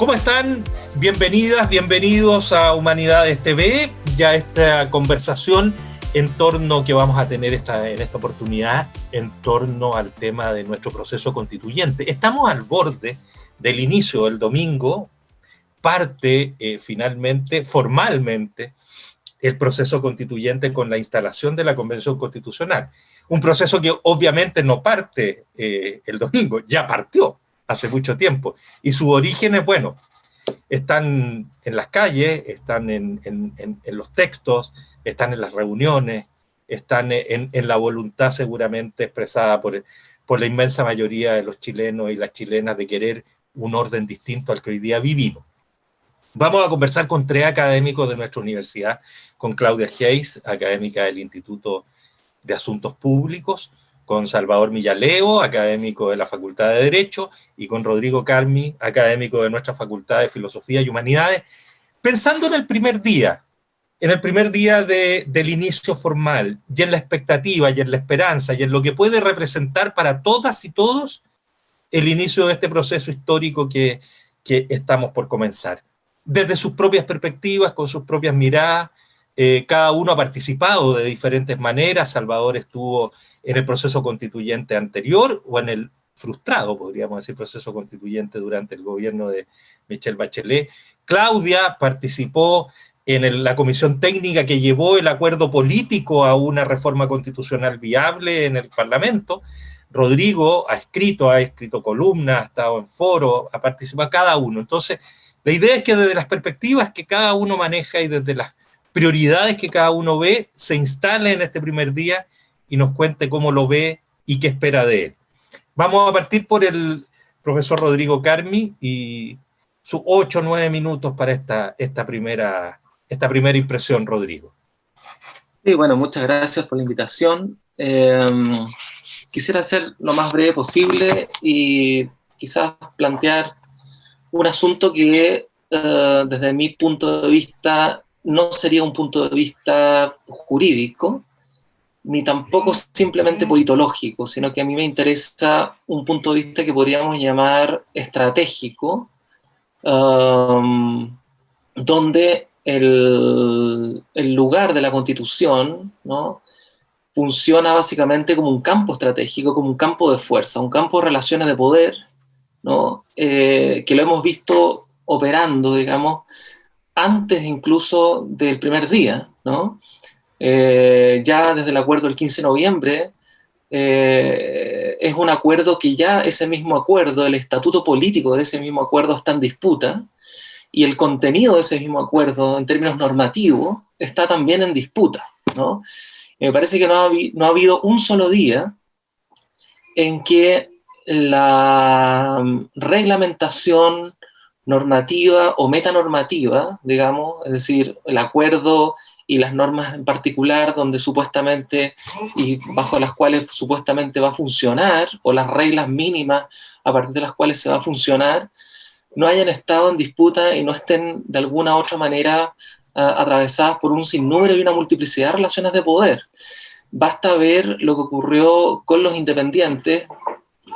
¿Cómo están? Bienvenidas, bienvenidos a Humanidades TV, ya esta conversación en torno que vamos a tener esta, en esta oportunidad, en torno al tema de nuestro proceso constituyente. Estamos al borde del inicio del domingo, parte eh, finalmente, formalmente, el proceso constituyente con la instalación de la Convención Constitucional. Un proceso que obviamente no parte eh, el domingo, ya partió hace mucho tiempo. Y sus orígenes, bueno, están en las calles, están en, los textos, están en las reuniones, están en, la voluntad seguramente expresada por, por la inmensa mayoría de los chilenos y las chilenas de querer un orden distinto al que hoy día vivimos. Vamos a conversar con tres académicos de nuestra universidad, con Claudia Hayes, académica del Instituto de Asuntos Públicos, con Salvador Millaleo, académico de la Facultad de Derecho, y con Rodrigo Carmi, académico de nuestra Facultad de Filosofía y Humanidades, pensando en el primer día, en el primer día del inicio formal, y en la expectativa, y en la esperanza, y en lo que puede representar para todas y todos el inicio de este proceso histórico que, que estamos por comenzar. Desde sus propias perspectivas, con sus propias miradas, eh, cada uno ha participado de diferentes maneras, Salvador estuvo en el proceso constituyente anterior o en el frustrado, podríamos decir, proceso constituyente durante el gobierno de Michelle Bachelet. Claudia participó en la comisión técnica que llevó el acuerdo político a una reforma constitucional viable en el Parlamento. Rodrigo ha escrito, ha escrito columnas, ha estado en foro, ha participado cada uno. Entonces, la idea es que desde las perspectivas que cada uno maneja y desde las prioridades que cada uno ve, se instale en este primer día y nos cuente cómo lo ve y qué espera de él. Vamos a partir por el profesor Rodrigo Carmi y sus ocho o nueve minutos para esta, esta, primera, esta primera impresión, Rodrigo. Sí, bueno, muchas gracias por la invitación. Em, quisiera ser lo más breve posible y quizás plantear un asunto que eh, desde mi punto de vista no sería un punto de vista jurídico, ni tampoco simplemente politológico, sino que a mí me interesa un punto de vista que podríamos llamar estratégico, um, donde el, lugar de la Constitución ¿no? funciona básicamente como un campo estratégico, como un campo de fuerza, un campo de relaciones de poder, ¿no? Eh, que lo hemos visto operando, digamos, antes incluso del primer día, ¿no? Eh, ya desde el acuerdo del 15 de noviembre, eh, es un acuerdo que ya ese mismo acuerdo, el estatuto político de ese mismo acuerdo está en disputa, y el contenido de ese mismo acuerdo, en términos normativos, está también en disputa. ¿no? me parece que no ha, no ha habido un solo día en que la reglamentación normativa o metanormativa, digamos, es decir, el acuerdo y las normas en particular donde supuestamente y bajo las cuales supuestamente va a funcionar, o las reglas mínimas a partir de las cuales se va a funcionar, no hayan estado en disputa y no estén de alguna otra manera uh, atravesadas por un sinnúmero y una multiplicidad de relaciones de poder. Basta ver lo que ocurrió con los independientes,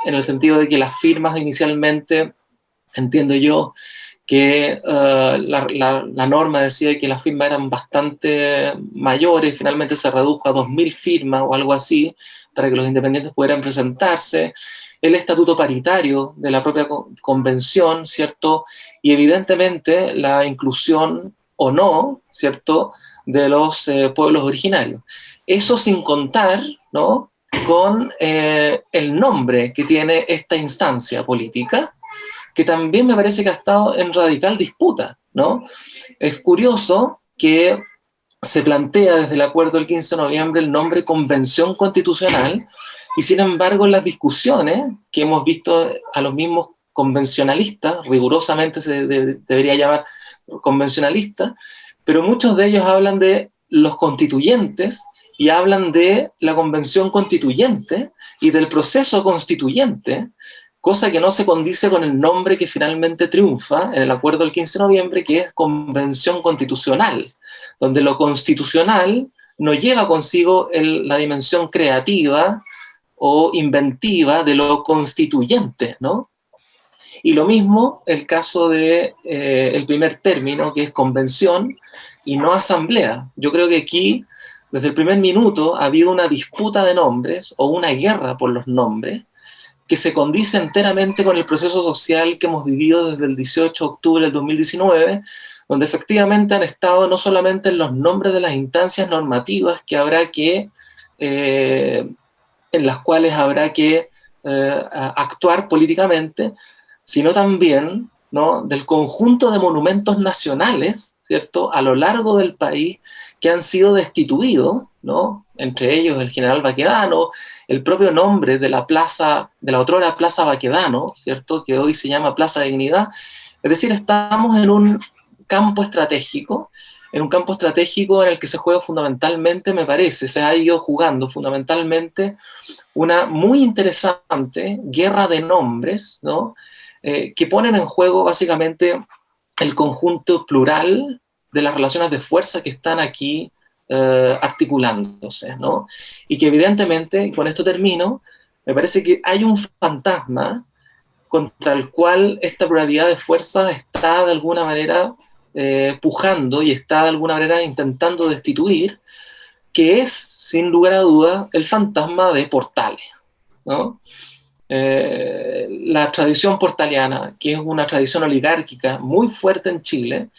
en el sentido de que las firmas inicialmente, entiendo yo, que uh, la, la, norma decía que las firmas eran bastante mayores, finalmente se redujo a 2.000 firmas o algo así, para que los independientes pudieran presentarse, el estatuto paritario de la propia convención, ¿cierto? Y evidentemente la inclusión o no, ¿cierto?, de los eh, pueblos originarios. Eso sin contar, ¿no?, con eh, el nombre que tiene esta instancia política, que también me parece que ha estado en radical disputa, ¿no? Es curioso que se plantea desde el acuerdo del 15 de noviembre el nombre Convención Constitucional, y sin embargo en las discusiones que hemos visto a los mismos convencionalistas, rigurosamente se debería llamar convencionalistas, pero muchos de ellos hablan de los constituyentes y hablan de la convención constituyente y del proceso constituyente, cosa que no se condice con el nombre que finalmente triunfa en el acuerdo del 15 de noviembre, que es Convención Constitucional, donde lo constitucional no lleva consigo la dimensión creativa o inventiva de lo constituyente, ¿no? Y lo mismo el caso de eh, primer término, que es convención y no asamblea. Yo creo que aquí, desde el primer minuto, ha habido una disputa de nombres o una guerra por los nombres que se condice enteramente con el proceso social que hemos vivido desde el 18 de octubre del 2019, donde efectivamente han estado no solamente en los nombres de las instancias normativas que habrá que, eh, en las cuales habrá que eh, actuar políticamente, sino también ¿no? del conjunto de monumentos nacionales, ¿cierto?, a lo largo del país que han sido destituidos, ¿no? entre ellos el general Baquedano, el propio nombre de la plaza, de la otrora Plaza Baquedano, ¿cierto?, que hoy se llama Plaza de Dignidad. Es decir, estamos en un campo estratégico, en un campo estratégico en el que se juega fundamentalmente, me parece, se ha ido jugando fundamentalmente una muy interesante guerra de nombres, ¿no? Eh, que ponen en juego básicamente el conjunto plural de las relaciones de fuerza que están aquí eh, articulándose, ¿no? Y que evidentemente, con esto termino, me parece que hay un fantasma contra el cual esta pluralidad de fuerzas está de alguna manera eh, pujando y está de alguna manera intentando destituir, que es, sin lugar a duda, el fantasma de Portales. ¿no? Eh, la tradición portaliana, que es una tradición oligárquica muy fuerte en Chile,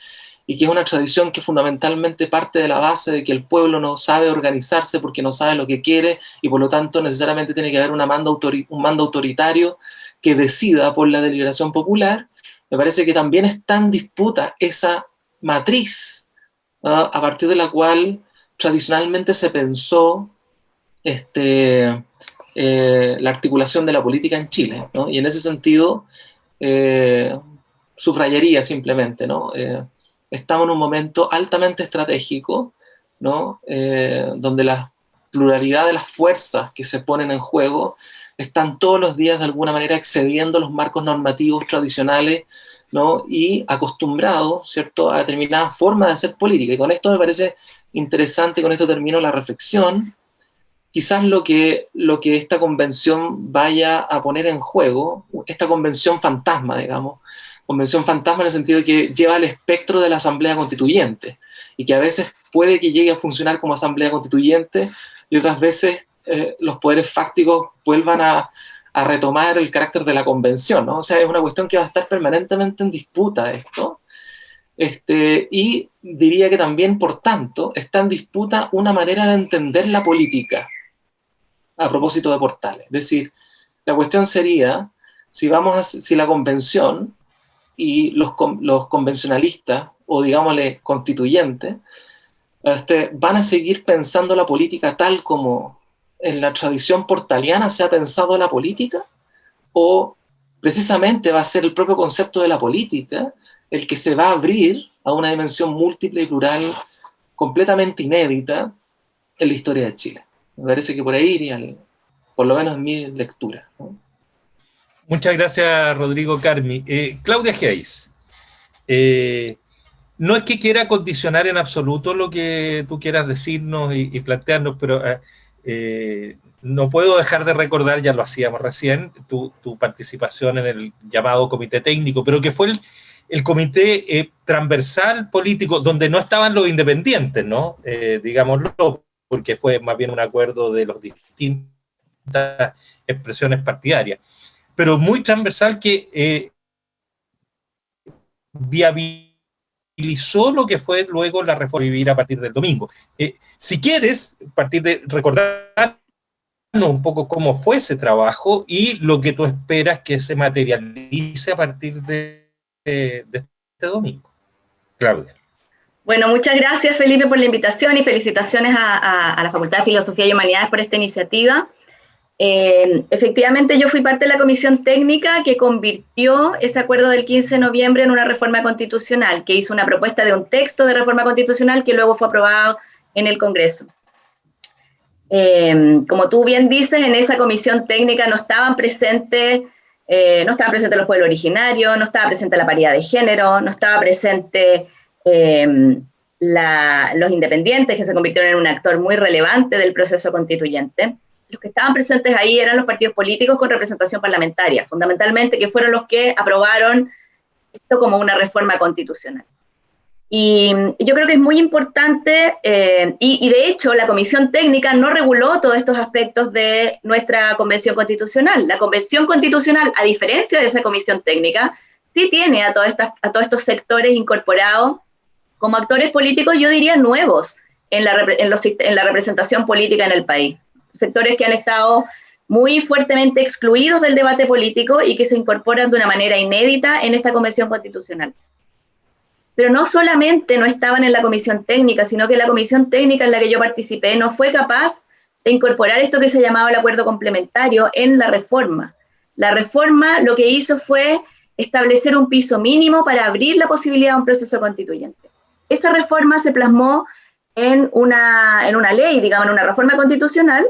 y que es una tradición que fundamentalmente parte de la base de que el pueblo no sabe organizarse porque no sabe lo que quiere y por lo tanto necesariamente tiene que haber un mando autoritario que decida por la deliberación popular, me parece que también está en disputa esa matriz a partir de la cual tradicionalmente se pensó este, eh, la articulación de la política en Chile. Y en ese sentido, eh, subrayaría simplemente, ¿no? Eh, estamos en un momento altamente estratégico, ¿no? donde la pluralidad de las fuerzas que se ponen en juego están todos los días de alguna manera excediendo los marcos normativos tradicionales ¿no? y acostumbrados ¿cierto? a determinadas formas de hacer política. Y con esto me parece interesante, con esto termino la reflexión, quizás lo que, lo que esta convención vaya a poner en juego, esta convención fantasma, digamos, convención fantasma en el sentido de que lleva el espectro de la asamblea constituyente, y que a veces puede que llegue a funcionar como asamblea constituyente, y otras veces eh, los poderes fácticos vuelvan a, retomar el carácter de la convención, ¿no? O sea, es una cuestión que va a estar permanentemente en disputa esto, este, y diría que también, por tanto, está en disputa una manera de entender la política a propósito de portales. Es decir, la cuestión sería si, vamos a, si la convención y los, los convencionalistas, o digámosle constituyentes, este, van a seguir pensando la política tal como en la tradición portaliana se ha pensado la política? ¿O precisamente va a ser el propio concepto de la política el que se va a abrir a una dimensión múltiple y plural completamente inédita en la historia de Chile? Me parece que por ahí iría, por lo menos en mi lectura. Muchas gracias, Rodrigo Carmi. Eh, Claudia Geis, eh, no es que quiera condicionar en absoluto lo que tú quieras decirnos y, plantearnos, pero eh, eh, no puedo dejar de recordar, ya lo hacíamos recién, tu, participación en el llamado comité técnico, pero que fue el, comité eh, transversal político donde no estaban los independientes, ¿no? Digámoslo, porque fue más bien un acuerdo de las distintas expresiones partidarias, pero muy transversal que viabilizó lo que fue luego la reforma vivir a partir del domingo. Eh, si quieres, partir de recordar un poco cómo fue ese trabajo y lo que tú esperas que se materialice a partir de, este domingo. Claudia. Bueno, muchas gracias Felipe por la invitación y felicitaciones a la Facultad de Filosofía y Humanidades por esta iniciativa. Eh, efectivamente, yo fui parte de la comisión técnica que convirtió ese acuerdo del 15 de noviembre en una reforma constitucional, que hizo una propuesta de un texto de reforma constitucional que luego fue aprobado en el Congreso. Eh, como tú bien dices, en esa comisión técnica no estaban presentes, eh, no estaban presentes los pueblos originarios, no estaba presente la paridad de género, no estaba presente los independientes, que se convirtieron en un actor muy relevante del proceso constituyente. Los que estaban presentes ahí eran los partidos políticos con representación parlamentaria, fundamentalmente, que fueron los que aprobaron esto como una reforma constitucional. Y yo creo que es muy importante, eh, y, de hecho la Comisión Técnica no reguló todos estos aspectos de nuestra Convención Constitucional. La Convención Constitucional, a diferencia de esa Comisión Técnica, sí tiene a, estas, a todos estos sectores incorporados como actores políticos, yo diría, nuevos en la, en, los, en la representación política en el país. Sectores que han estado muy fuertemente excluidos del debate político y que se incorporan de una manera inédita en esta Convención Constitucional pero no solamente no estaban en la comisión técnica, sino que la comisión técnica en la que yo participé no fue capaz de incorporar esto que se llamaba el acuerdo complementario en la reforma. La reforma lo que hizo fue establecer un piso mínimo para abrir la posibilidad de un proceso constituyente. Esa reforma se plasmó en una, en una ley, digamos, en una reforma constitucional,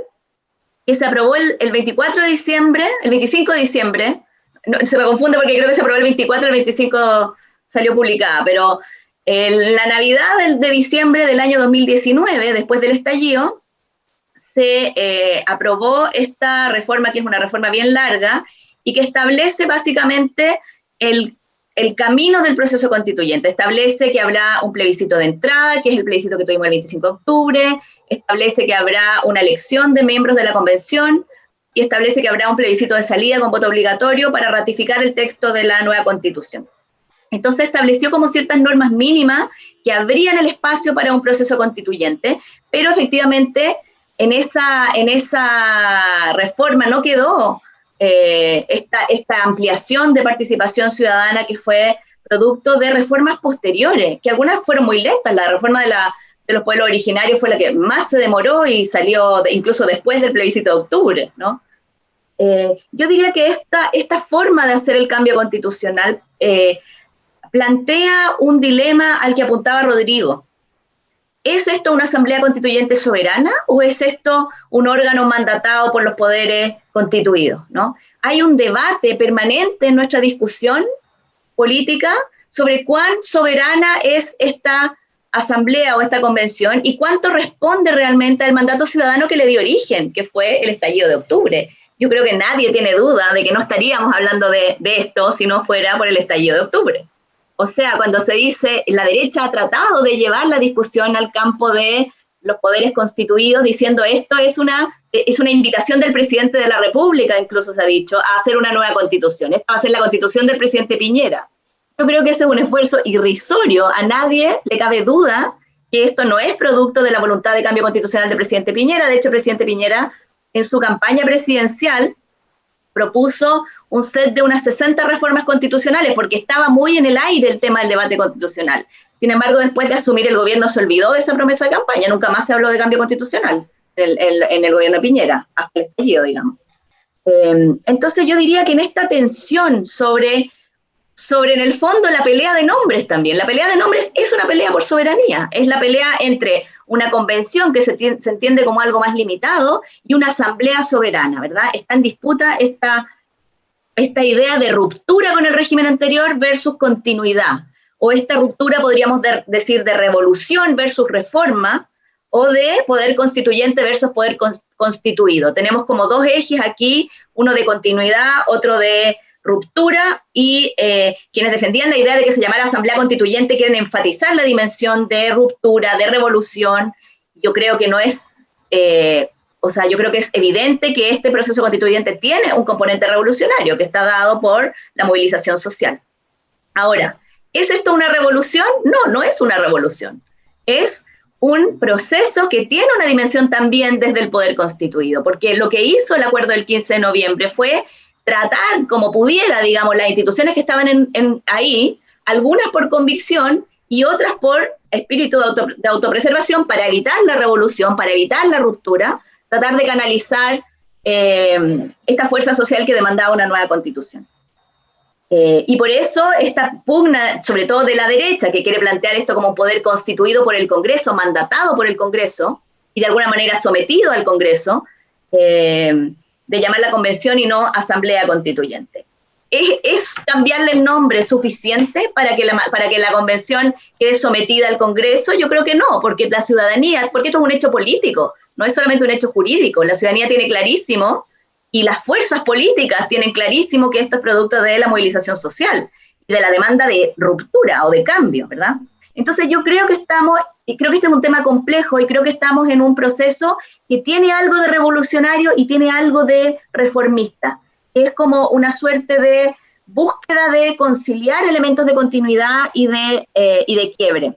que se aprobó el, 24 de diciembre, el 25 de diciembre, se me confunde porque creo que se aprobó el 24, el 25 salió publicada, pero en la Navidad de, diciembre del año 2019, después del estallido, se eh, aprobó esta reforma, que es una reforma bien larga, y que establece básicamente el, el, camino del proceso constituyente. Establece que habrá un plebiscito de entrada, que es el plebiscito que tuvimos el 25 de octubre, establece que habrá una elección de miembros de la convención, y establece que habrá un plebiscito de salida con voto obligatorio para ratificar el texto de la nueva constitución. Entonces estableció como ciertas normas mínimas que abrían el espacio para un proceso constituyente, pero efectivamente en esa, en esa reforma no quedó eh, esta, esta ampliación de participación ciudadana que fue producto de reformas posteriores, que algunas fueron muy lentas. La reforma de, la, de los pueblos originarios fue la que más se demoró y salió incluso después del plebiscito de octubre, ¿no? Eh, yo diría que esta, esta forma de hacer el cambio constitucional eh, plantea un dilema al que apuntaba Rodrigo. ¿Es esto una asamblea constituyente soberana o es esto un órgano mandatado por los poderes constituidos? ¿no? Hay un debate permanente en nuestra discusión política sobre cuán soberana es esta asamblea o esta convención y cuánto responde realmente al mandato ciudadano que le dio origen, que fue el estallido de octubre. Yo creo que nadie tiene duda de que no estaríamos hablando de, de esto si no fuera por el estallido de octubre. O sea, cuando se dice la derecha ha tratado de llevar la discusión al campo de los poderes constituidos, diciendo esto es una, es una invitación del presidente de la República, incluso se ha dicho, a hacer una nueva constitución. Esta va a ser la constitución del presidente Piñera. Yo creo que ese es un esfuerzo irrisorio. A nadie le cabe duda que esto no es producto de la voluntad de cambio constitucional del presidente Piñera. De hecho, el presidente Piñera, en su campaña presidencial, propuso un set de unas 60 reformas constitucionales, porque estaba muy en el aire el tema del debate constitucional. Sin embargo, después de asumir el gobierno se olvidó de esa promesa de campaña, nunca más se habló de cambio constitucional en el gobierno de Piñera, hasta el estallido, digamos. Em, entonces yo diría que en esta tensión sobre, sobre, en el fondo, la pelea de nombres también, la pelea de nombres es una pelea por soberanía, es la pelea entre una convención que se, entiende como algo más limitado y una asamblea soberana, ¿verdad? Está en disputa esta esta idea de ruptura con el régimen anterior versus continuidad, o esta ruptura podríamos decir de revolución versus reforma, o de poder constituyente versus poder constituido. Tenemos como dos ejes aquí, uno de continuidad, otro de ruptura, y eh, quienes defendían la idea de que se llamara Asamblea Constituyente quieren enfatizar la dimensión de ruptura, de revolución. Yo creo que no es eh, o sea, yo creo que es evidente que este proceso constituyente tiene un componente revolucionario que está dado por la movilización social. Ahora, ¿es esto una revolución? No, no es una revolución. Es un proceso que tiene una dimensión también desde el poder constituido, porque lo que hizo el acuerdo del 15 de noviembre fue tratar como pudiera, digamos, las instituciones que estaban ahí, algunas por convicción y otras por espíritu de autopreservación para evitar la revolución, para evitar la ruptura, tratar de canalizar eh, esta fuerza social que demandaba una nueva constitución. Eh, y por eso esta pugna, sobre todo de la derecha, que quiere plantear esto como un poder constituido por el Congreso, mandatado por el Congreso, y de alguna manera sometido al Congreso, eh, de llamar la convención y no asamblea constituyente. ¿es, cambiarle el nombre suficiente para que, la, para que la convención quede sometida al Congreso? Yo creo que no, porque la ciudadanía, porque esto es un hecho político, no es solamente un hecho jurídico, la ciudadanía tiene clarísimo y las fuerzas políticas tienen clarísimo que esto es producto de la movilización social y de la demanda de ruptura o de cambio, ¿verdad? Entonces yo creo que estamos, y creo que este es un tema complejo, y creo que estamos en un proceso que tiene algo de revolucionario y tiene algo de reformista, es como una suerte de búsqueda de conciliar elementos de continuidad y de, eh, y de quiebre.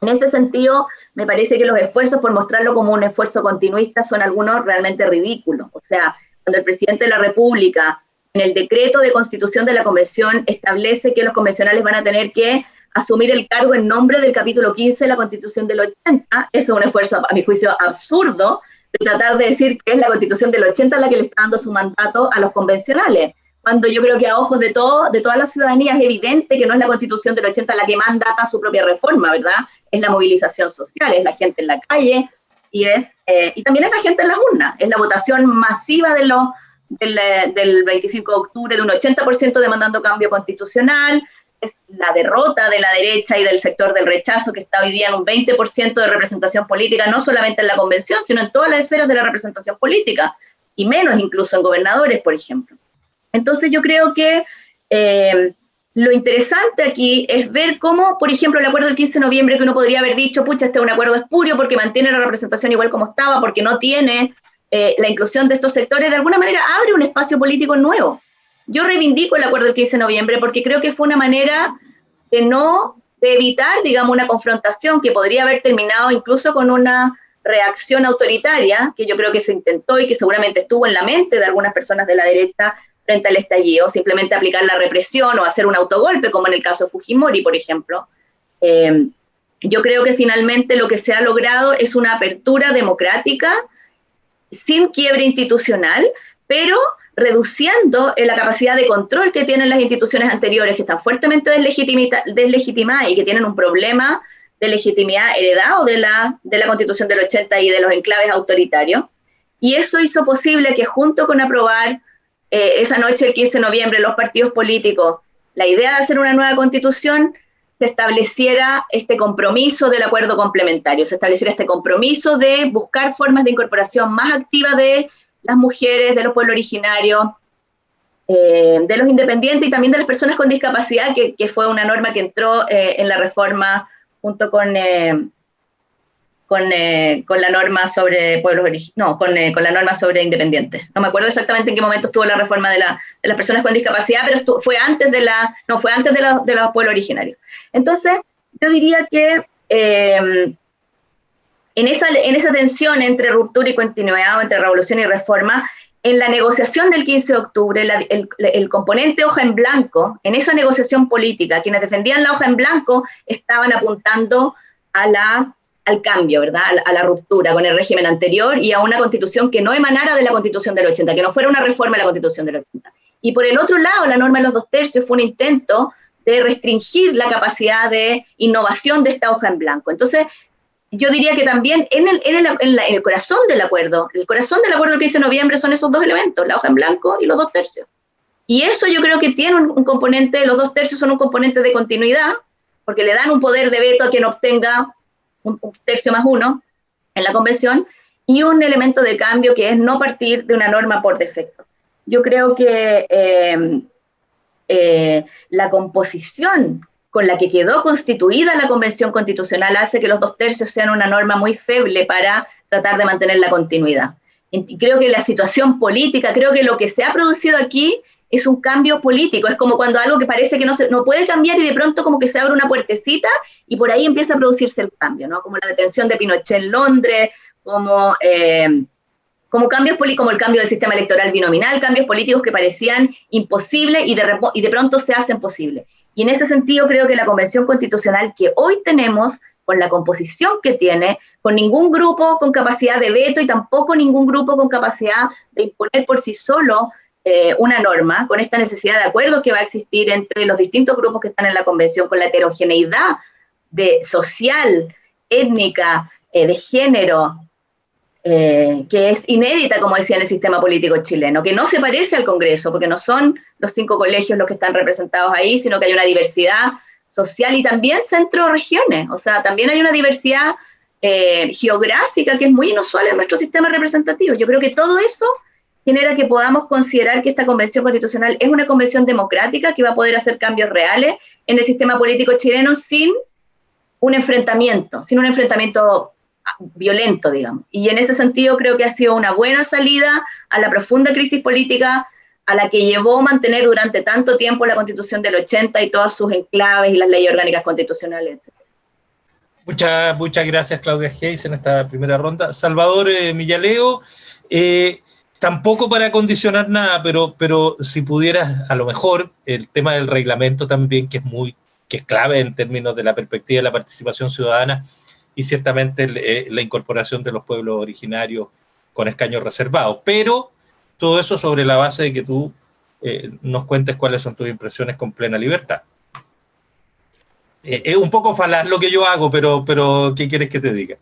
En ese sentido, me parece que los esfuerzos por mostrarlo como un esfuerzo continuista son algunos realmente ridículos. O sea, cuando el presidente de la República, en el decreto de constitución de la convención, establece que los convencionales van a tener que asumir el cargo en nombre del capítulo 15 de la Constitución del 80. Eso es un esfuerzo, a mi juicio, absurdo de tratar de decir que es la Constitución del 80 la que le está dando su mandato a los convencionales, cuando yo creo que a ojos de, todo, de toda la ciudadanía es evidente que no es la Constitución del 80 la que mandata su propia reforma, ¿verdad? Es la movilización social, es la gente en la calle y, es, eh, y también es la gente en las urnas, es la votación masiva de los, del, del 25 de octubre de un 80% demandando cambio constitucional, es la derrota de la derecha y del sector del rechazo que está hoy día en un 20% de representación política, no solamente en la convención, sino en todas las esferas de la representación política, y menos incluso en gobernadores, por ejemplo. Entonces yo creo que eh, lo interesante aquí es ver cómo, por ejemplo, el acuerdo del 15 de noviembre, que uno podría haber dicho, pucha, este es un acuerdo espurio porque mantiene la representación igual como estaba, porque no tiene eh, la inclusión de estos sectores, de alguna manera abre un espacio político nuevo yo reivindico el acuerdo del 15 de noviembre porque creo que fue una manera de no, de evitar, digamos, una confrontación que podría haber terminado incluso con una reacción autoritaria, que yo creo que se intentó y que seguramente estuvo en la mente de algunas personas de la derecha frente al estallido, simplemente aplicar la represión o hacer un autogolpe, como en el caso de Fujimori, por ejemplo. Eh, yo creo que finalmente lo que se ha logrado es una apertura democrática sin quiebre institucional, pero reduciendo la capacidad de control que tienen las instituciones anteriores, que están fuertemente deslegitimadas y que tienen un problema de legitimidad heredado de la, de la Constitución del 80 y de los enclaves autoritarios. Y eso hizo posible que junto con aprobar eh, esa noche, el 15 de noviembre, los partidos políticos, la idea de hacer una nueva constitución, se estableciera este compromiso del acuerdo complementario, se estableciera este compromiso de buscar formas de incorporación más activa de las mujeres, de los pueblos originarios, eh, de los independientes y también de las personas con discapacidad, que, fue una norma que entró eh, en la reforma junto con, eh, con, la norma sobre pueblos no, con, la norma sobre independientes. No me acuerdo exactamente en qué momento estuvo la reforma de, las personas con discapacidad, pero fue antes de la, no, fue antes de, de los pueblos originarios. Entonces, yo diría que en esa, en esa tensión entre ruptura y continuidad, entre revolución y reforma, en la negociación del 15 de octubre, el, el, componente hoja en blanco, en esa negociación política, quienes defendían la hoja en blanco estaban apuntando a la, al cambio, ¿verdad? A, la ruptura con el régimen anterior y a una constitución que no emanara de la constitución del 80, que no fuera una reforma de la constitución del 80. Y por el otro lado, la norma de los dos tercios fue un intento de restringir la capacidad de innovación de esta hoja en blanco. Entonces, yo diría que también en el, corazón del acuerdo, el corazón del acuerdo del 15 de noviembre son esos dos elementos, la hoja en blanco y los dos tercios. Y eso yo creo que tiene un, componente, los dos tercios son un componente de continuidad, porque le dan un poder de veto a quien obtenga un, tercio más uno en la convención, y un elemento de cambio que es no partir de una norma por defecto. Yo creo que eh, eh, la composición con la que quedó constituida la Convención Constitucional hace que los dos tercios sean una norma muy feble para tratar de mantener la continuidad. Creo que la situación política, creo que lo que se ha producido aquí es un cambio político, es como cuando algo que parece que no, se, no puede cambiar y de pronto como que se abre una puertecita y por ahí empieza a producirse el cambio, ¿no? Como la detención de Pinochet en Londres, como, eh, como cambios como el cambio del sistema electoral binominal, cambios políticos que parecían imposibles y de, y de pronto se hacen posibles. Y en ese sentido creo que la Convención Constitucional que hoy tenemos, con la composición que tiene, con ningún grupo con capacidad de veto y tampoco ningún grupo con capacidad de imponer por sí solo eh, una norma, con esta necesidad de acuerdo que va a existir entre los distintos grupos que están en la Convención, con la heterogeneidad de social, étnica, eh, de género, eh, que es inédita, como decía, en el sistema político chileno, que no se parece al Congreso, porque no son los cinco colegios los que están representados ahí, sino que hay una diversidad social y también centro-regiones, o sea, también hay una diversidad eh, geográfica que es muy inusual en nuestro sistema representativo. Yo creo que todo eso genera que podamos considerar que esta convención constitucional es una convención democrática que va a poder hacer cambios reales en el sistema político chileno sin un enfrentamiento, sin un enfrentamiento violento, digamos. Y en ese sentido creo que ha sido una buena salida a la profunda crisis política a la que llevó mantener durante tanto tiempo la constitución del 80 y todas sus enclaves y las leyes orgánicas constitucionales, etc. Muchas, muchas gracias Claudia Hayes en esta primera ronda. Salvador eh, Millaleo, eh, tampoco para condicionar nada, pero, pero si pudieras, a lo mejor, el tema del reglamento también, que es muy que es clave en términos de la perspectiva de la participación ciudadana, y ciertamente eh, la incorporación de los pueblos originarios con escaños reservados. Pero todo eso sobre la base de que tú eh, nos cuentes cuáles son tus impresiones con plena libertad. Eh, es un poco falaz lo que yo hago, pero, pero ¿qué quieres que te diga?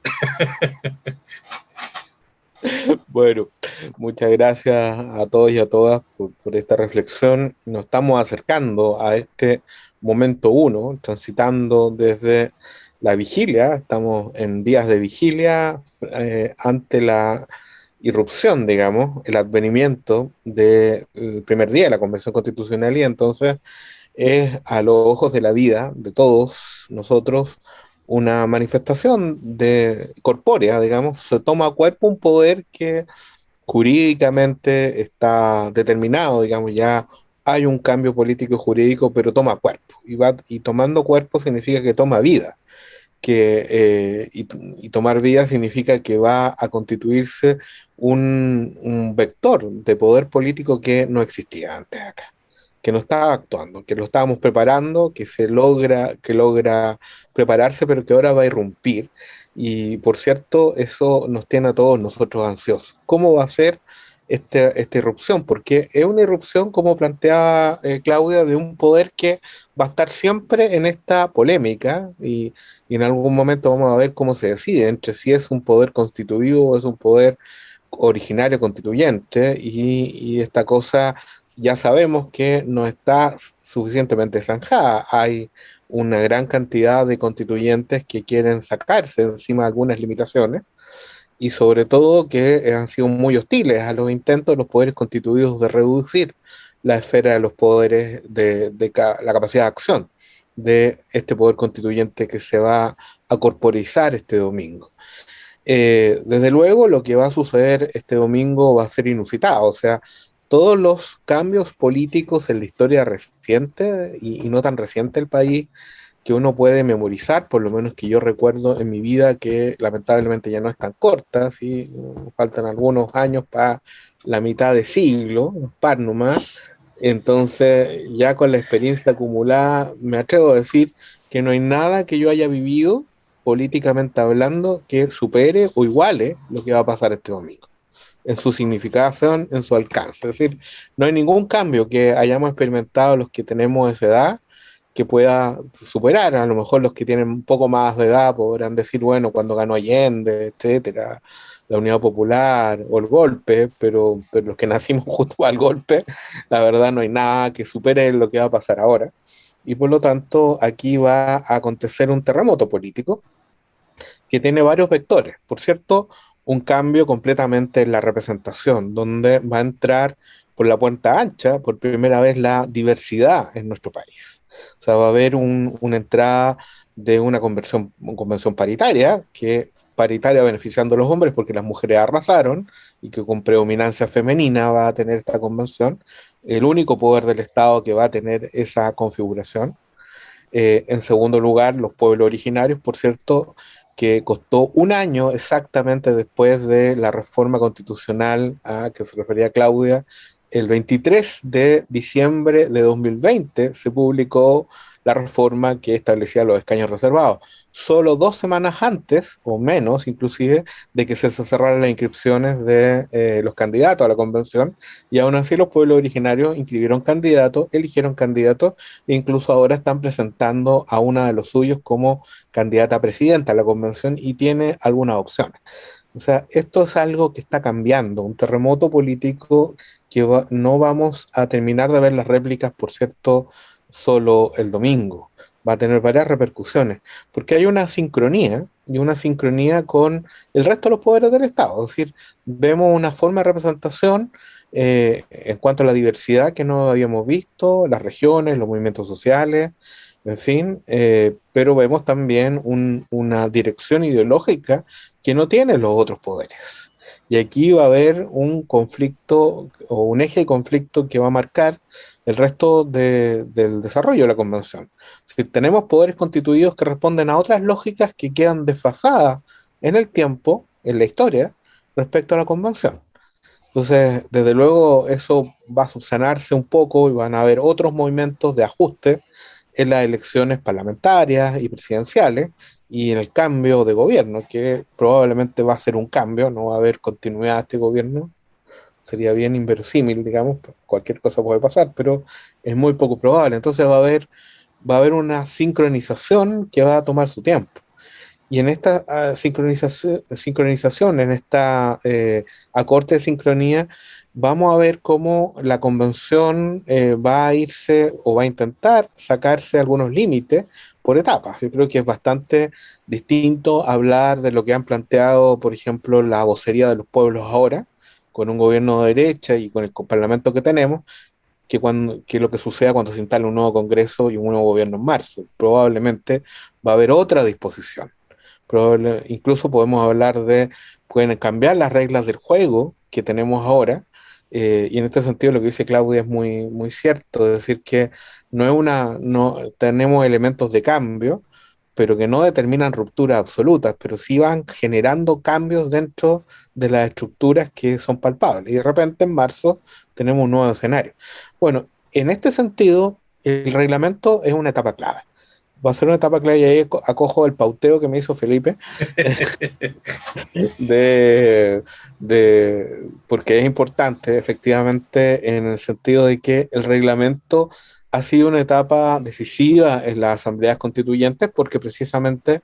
bueno, muchas gracias a todos y a todas por, por esta reflexión. Nos estamos acercando a este momento uno, transitando desde la vigilia, estamos en días de vigilia eh, ante la irrupción, digamos, el advenimiento del primer día de la Convención Constitucional y entonces es a los ojos de la vida de todos nosotros una manifestación de corpórea, digamos, se toma cuerpo un poder que jurídicamente está determinado, digamos, ya hay un cambio político jurídico, pero toma cuerpo. Y, va, y tomando cuerpo significa que toma vida que, eh, y, tomar vida significa que va a constituirse un, vector de poder político que no existía antes acá, que no estaba actuando, que lo estábamos preparando, que se logra, que logra prepararse, pero que ahora va a irrumpir. Y por cierto, eso nos tiene a todos nosotros ansiosos. ¿Cómo va a ser este, esta irrupción? Porque es una irrupción, como planteaba eh, Claudia, de un poder que va a estar siempre en esta polémica y, y en algún momento vamos a ver cómo se decide entre si es un poder constituido o es un poder originario constituyente y, esta cosa ya sabemos que no está suficientemente zanjada. Hay una gran cantidad de constituyentes que quieren sacarse encima algunas limitaciones y sobre todo que han sido muy hostiles a los intentos de los poderes constituidos de reducir la esfera de los poderes de, de la capacidad de acción de este poder constituyente que se va a corporizar este domingo. Eh, desde luego, lo que va a suceder este domingo va a ser inusitado, o sea, todos los cambios políticos en la historia reciente y, no tan reciente del país que uno puede memorizar, por lo menos que yo recuerdo en mi vida, que lamentablemente ya no es tan corta, ¿sí? faltan algunos años para la mitad de siglo, un par nomás, entonces, ya con la experiencia acumulada, me atrevo a decir que no hay nada que yo haya vivido políticamente hablando que supere o iguale lo que va a pasar este domingo en su significación, en su alcance. Es decir, no hay ningún cambio que hayamos experimentado los que tenemos esa edad que pueda superar. A lo mejor los que tienen un poco más de edad podrán decir, bueno, cuando ganó Allende, etcétera, la Unidad Popular o el golpe, pero, pero los que nacimos justo al golpe, la verdad no hay nada que supere lo que va a pasar ahora. Y por lo tanto, aquí va a acontecer un terremoto político que tiene varios vectores. Por cierto, un cambio completamente en la representación, donde va a entrar por la puerta ancha por primera vez la diversidad en nuestro país. O sea, va a haber una entrada de una conversión, convención paritaria que paritaria beneficiando a los hombres porque las mujeres arrasaron y que con predominancia femenina va a tener esta convención, el único poder del Estado que va a tener esa configuración. Eh, en segundo lugar, los pueblos originarios, por cierto, que costó un año exactamente después de la reforma constitucional a que se refería Claudia, el 23 de diciembre de 2020 se publicó la reforma que establecía los escaños reservados. Solo dos semanas antes, o menos inclusive, de que se cerraran las inscripciones de eh, los candidatos a la convención, y aún así los pueblos originarios inscribieron candidatos, eligieron candidatos, e incluso ahora están presentando a una de los suyos como candidata a presidenta a la convención y tiene algunas opciones. O sea, esto es algo que está cambiando, un terremoto político que no vamos a terminar de ver las réplicas, por cierto, solo el domingo. Va a tener varias repercusiones, porque hay una sincronía y una sincronía con el resto de los poderes del Estado. Es decir, vemos una forma de representación eh, en cuanto a la diversidad que no habíamos visto, las regiones, los movimientos sociales, en fin, eh, pero vemos también una dirección ideológica que no tienen los otros poderes. Y aquí va a haber un conflicto o un eje de conflicto que va a marcar el resto del desarrollo de la convención. Si tenemos poderes constituidos que responden a otras lógicas que quedan desfasadas en el tiempo, en la historia, respecto a la convención. Entonces, desde luego, eso va a subsanarse un poco y van a haber otros movimientos de ajuste en las elecciones parlamentarias y presidenciales y en el cambio de gobierno, que probablemente va a ser un cambio, no va a haber continuidad de este gobierno. Sería bien inverosímil, digamos, cualquier cosa puede pasar, pero es muy poco probable. Entonces va a haber, va a haber una sincronización que va a tomar su tiempo. Y en esta uh, sincronización, sincronización, en esta eh, acorte de sincronía, vamos a ver cómo la convención eh, va a irse o va a intentar sacarse algunos límites por etapas. Yo creo que es bastante distinto hablar de lo que han planteado, por ejemplo, la vocería de los pueblos ahora, con un gobierno de derecha y con el parlamento que tenemos, que, cuando, que lo que suceda cuando se instale un nuevo Congreso y un nuevo gobierno en marzo. Probablemente va a haber otra disposición. Incluso podemos hablar de, pueden cambiar las reglas del juego que tenemos ahora eh, y en este sentido lo que dice Claudia es muy, muy cierto, es decir, que no es una, no tenemos elementos de cambio, pero que no determinan rupturas absolutas, pero sí van generando cambios dentro de las estructuras que son palpables. Y de repente en marzo tenemos un nuevo escenario. Bueno, en este sentido, el reglamento es una etapa clave va a ser una etapa clave y ahí acojo el pauteo que me hizo Felipe, de, porque es importante efectivamente en el sentido de que el reglamento ha sido una etapa decisiva en las asambleas constituyentes porque precisamente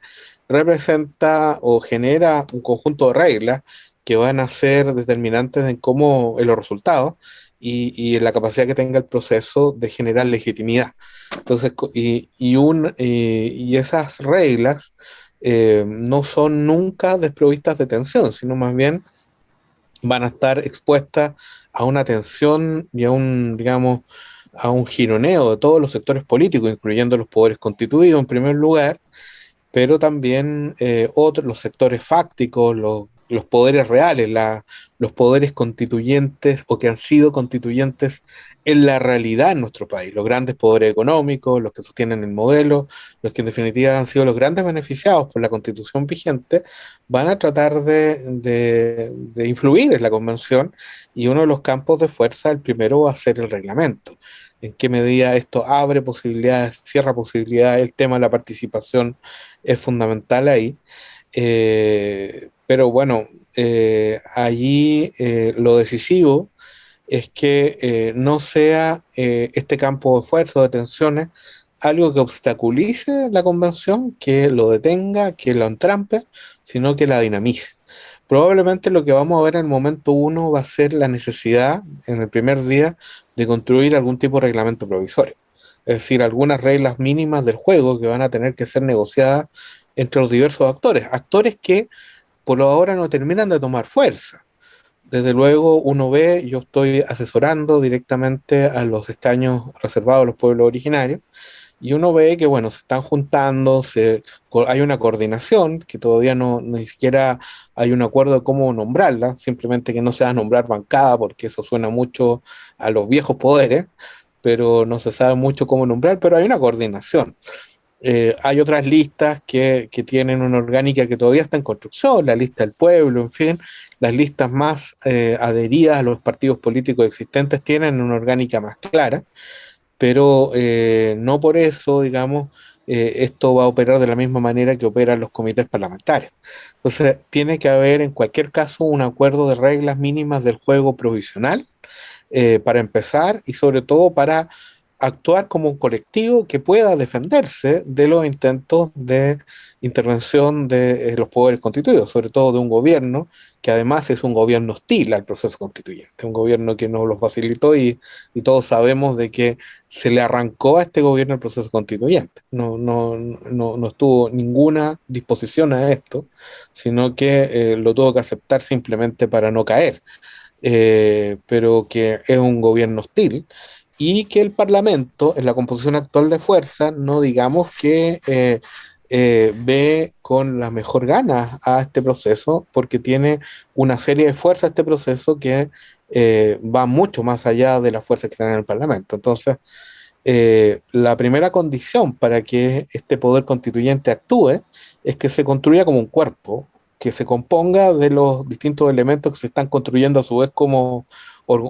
representa o genera un conjunto de reglas que van a ser determinantes en cómo en los resultados y, y la capacidad que tenga el proceso de generar legitimidad. Entonces, y, y, un, y esas reglas eh, no son nunca desprovistas de tensión, sino más bien van a estar expuestas a una tensión y a un, digamos, a un gironeo de todos los sectores políticos, incluyendo los poderes constituidos en primer lugar, pero también eh, otros, los sectores fácticos, los los poderes reales, los poderes constituyentes o que han sido constituyentes en la realidad en nuestro país, los grandes poderes económicos, los que sostienen el modelo, los que en definitiva han sido los grandes beneficiados por la constitución vigente, van a tratar de, influir en la convención y uno de los campos de fuerza, el primero va a ser el reglamento. En qué medida esto abre posibilidades, cierra posibilidades, el tema de la participación es fundamental ahí. Eh, pero bueno, eh, allí eh, lo decisivo es que eh, no sea este campo de esfuerzo, de tensiones, algo que obstaculice la convención, que lo detenga, que lo entrampe, sino que la dinamice. Probablemente lo que vamos a ver en el momento uno va a ser la necesidad, en el primer día, de construir algún tipo de reglamento provisorio. Es decir, algunas reglas mínimas del juego que van a tener que ser negociadas entre los diversos actores. Actores que por ahora no terminan de tomar fuerza. Desde luego uno ve, yo estoy asesorando directamente a los escaños reservados a los pueblos originarios, y uno ve que, bueno, se están juntando, hay una coordinación, que todavía no ni siquiera hay un acuerdo de cómo nombrarla, simplemente que no se va a nombrar bancada, porque eso suena mucho a los viejos poderes, pero no se sabe mucho cómo nombrar, pero hay una coordinación. Eh, hay otras listas que, tienen una orgánica que todavía está en construcción, la lista del pueblo, en fin, las listas más eh, adheridas a los partidos políticos existentes tienen una orgánica más clara, pero eh, no por eso, digamos, esto va a operar de la misma manera que operan los comités parlamentarios. Entonces, tiene que haber en cualquier caso un acuerdo de reglas mínimas del juego provisional para empezar y sobre todo para actuar como un colectivo que pueda defenderse de los intentos de intervención de eh, los poderes constituidos, sobre todo de un gobierno que además es un gobierno hostil al proceso constituyente, un gobierno que no lo facilitó y, todos sabemos de que se le arrancó a este gobierno el proceso constituyente. No, no, no, no estuvo ninguna disposición a esto, sino que eh, lo tuvo que aceptar simplemente para no caer, eh, pero que es un gobierno hostil y que el Parlamento, en la composición actual de fuerza, no digamos que eh, ve con la mejor ganas a este proceso porque tiene una serie de fuerzas este proceso que eh, va mucho más allá de las fuerzas que están en el Parlamento. Entonces, eh, la primera condición para que este poder constituyente actúe es que se construya como un cuerpo, que se componga de los distintos elementos que se están construyendo a su vez como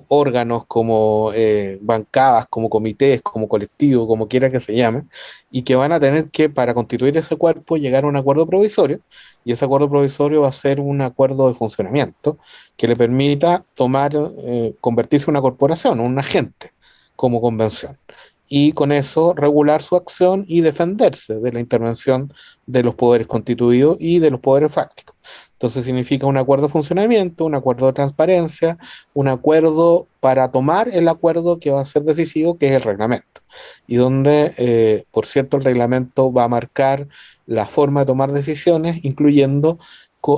órganos, como eh, bancadas, como comités, como colectivos, como quiera que se llame, y que van a tener que, para constituir ese cuerpo, llegar a un acuerdo provisorio, y ese acuerdo provisorio va a ser un acuerdo de funcionamiento que le permita tomar, eh, convertirse en una corporación, un agente, como convención y con eso regular su acción y defenderse de la intervención de los poderes constituidos y de los poderes fácticos. Entonces significa un acuerdo de funcionamiento, un acuerdo de transparencia, un acuerdo para tomar el acuerdo que va a ser decisivo, que es el reglamento. Y donde, eh, por cierto, el reglamento va a marcar la forma de tomar decisiones, incluyendo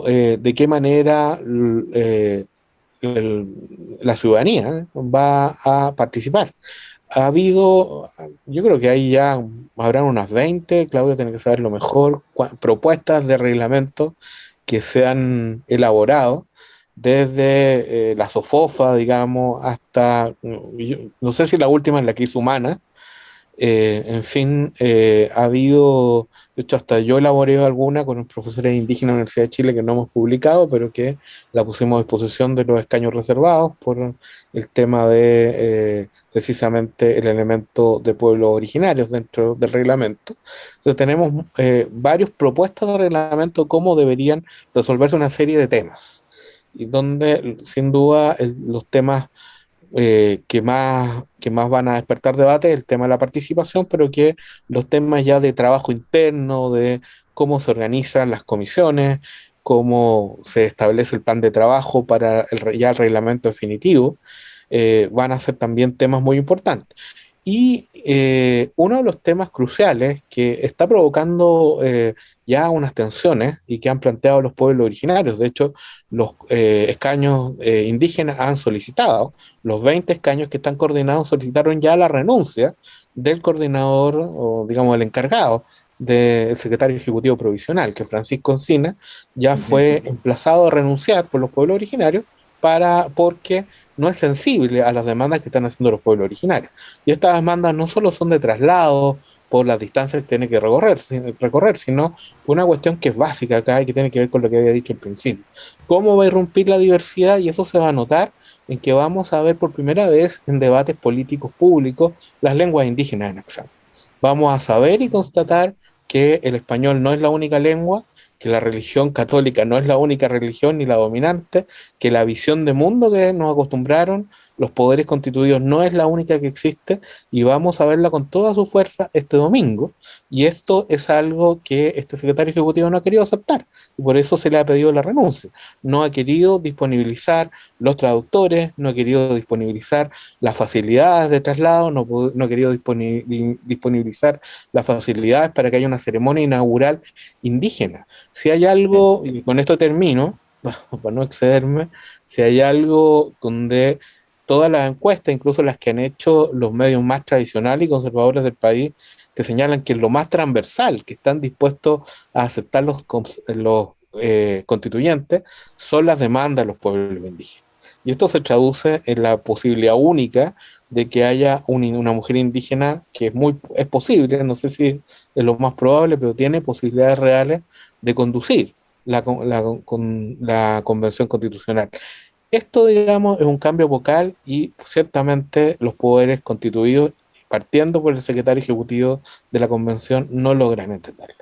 eh, de qué manera eh, la ciudadanía va a participar ha habido, yo creo que ahí ya habrán unas 20, Claudio tiene que saber lo mejor, propuestas de reglamento que se han elaborado desde eh, la SOFOFA, digamos, hasta, no sé si la última es la que hizo Humana, eh, en fin, eh, ha habido, de hecho hasta yo elaboré alguna con los profesores indígenas de la Universidad de Chile que no hemos publicado, pero que la pusimos a disposición de los escaños reservados por el tema de precisamente el elemento de pueblos originarios dentro del reglamento. Entonces tenemos eh, varias propuestas de reglamento cómo deberían resolverse una serie de temas, y donde sin duda los temas eh, que, más, que más van a despertar debate es el tema de la participación, pero que los temas ya de trabajo interno, de cómo se organizan las comisiones, cómo se establece el plan de trabajo para el, ya el reglamento definitivo, eh, van a ser también temas muy importantes. Y eh, uno de los temas cruciales que está provocando eh, ya unas tensiones y que han planteado los pueblos originarios, de hecho los escaños indígenas han solicitado, los 20 escaños que están coordinados solicitaron ya la renuncia del coordinador o digamos el encargado del secretario ejecutivo provisional, que Francisco Encina ya fue emplazado a renunciar por los pueblos originarios para porque no es sensible a las demandas que están haciendo los pueblos originarios. Y estas demandas no solo son de traslado por las distancias que tiene que recorrer, recorrer, sino una cuestión que es básica acá y que tiene que ver con lo que había dicho al principio. ¿Cómo va a irrumpir la diversidad? Y eso se va a notar en que vamos a ver por primera vez en debates políticos públicos las lenguas indígenas en acción. Vamos a saber y constatar que el español no es la única lengua, que la religión católica no es la única religión ni la dominante, que la visión de mundo que nos acostumbraron los poderes constituidos no es la única que existe y vamos a verla con toda su fuerza este domingo. Y esto es algo que este secretario ejecutivo no ha querido aceptar y por eso se le ha pedido la renuncia. No ha querido disponibilizar los traductores, no ha querido disponibilizar las facilidades de traslado, no, ha querido disponibilizar las facilidades para que haya una ceremonia inaugural indígena. Si hay algo, y con esto termino, para no excederme, si hay algo donde todas las encuestas, incluso las que han hecho los medios más tradicionales y conservadores del país, que señalan que lo más transversal, que están dispuestos a aceptar los, los eh, constituyentes, son las demandas de los pueblos indígenas. Y esto se traduce en la posibilidad única de que haya una mujer indígena que es muy es posible, no sé si es lo más probable, pero tiene posibilidades reales de conducir la, la, con, la convención constitucional. Esto, digamos, es un cambio vocal y ciertamente los poderes constituidos, partiendo por el secretario ejecutivo de la convención, no logran entenderlo.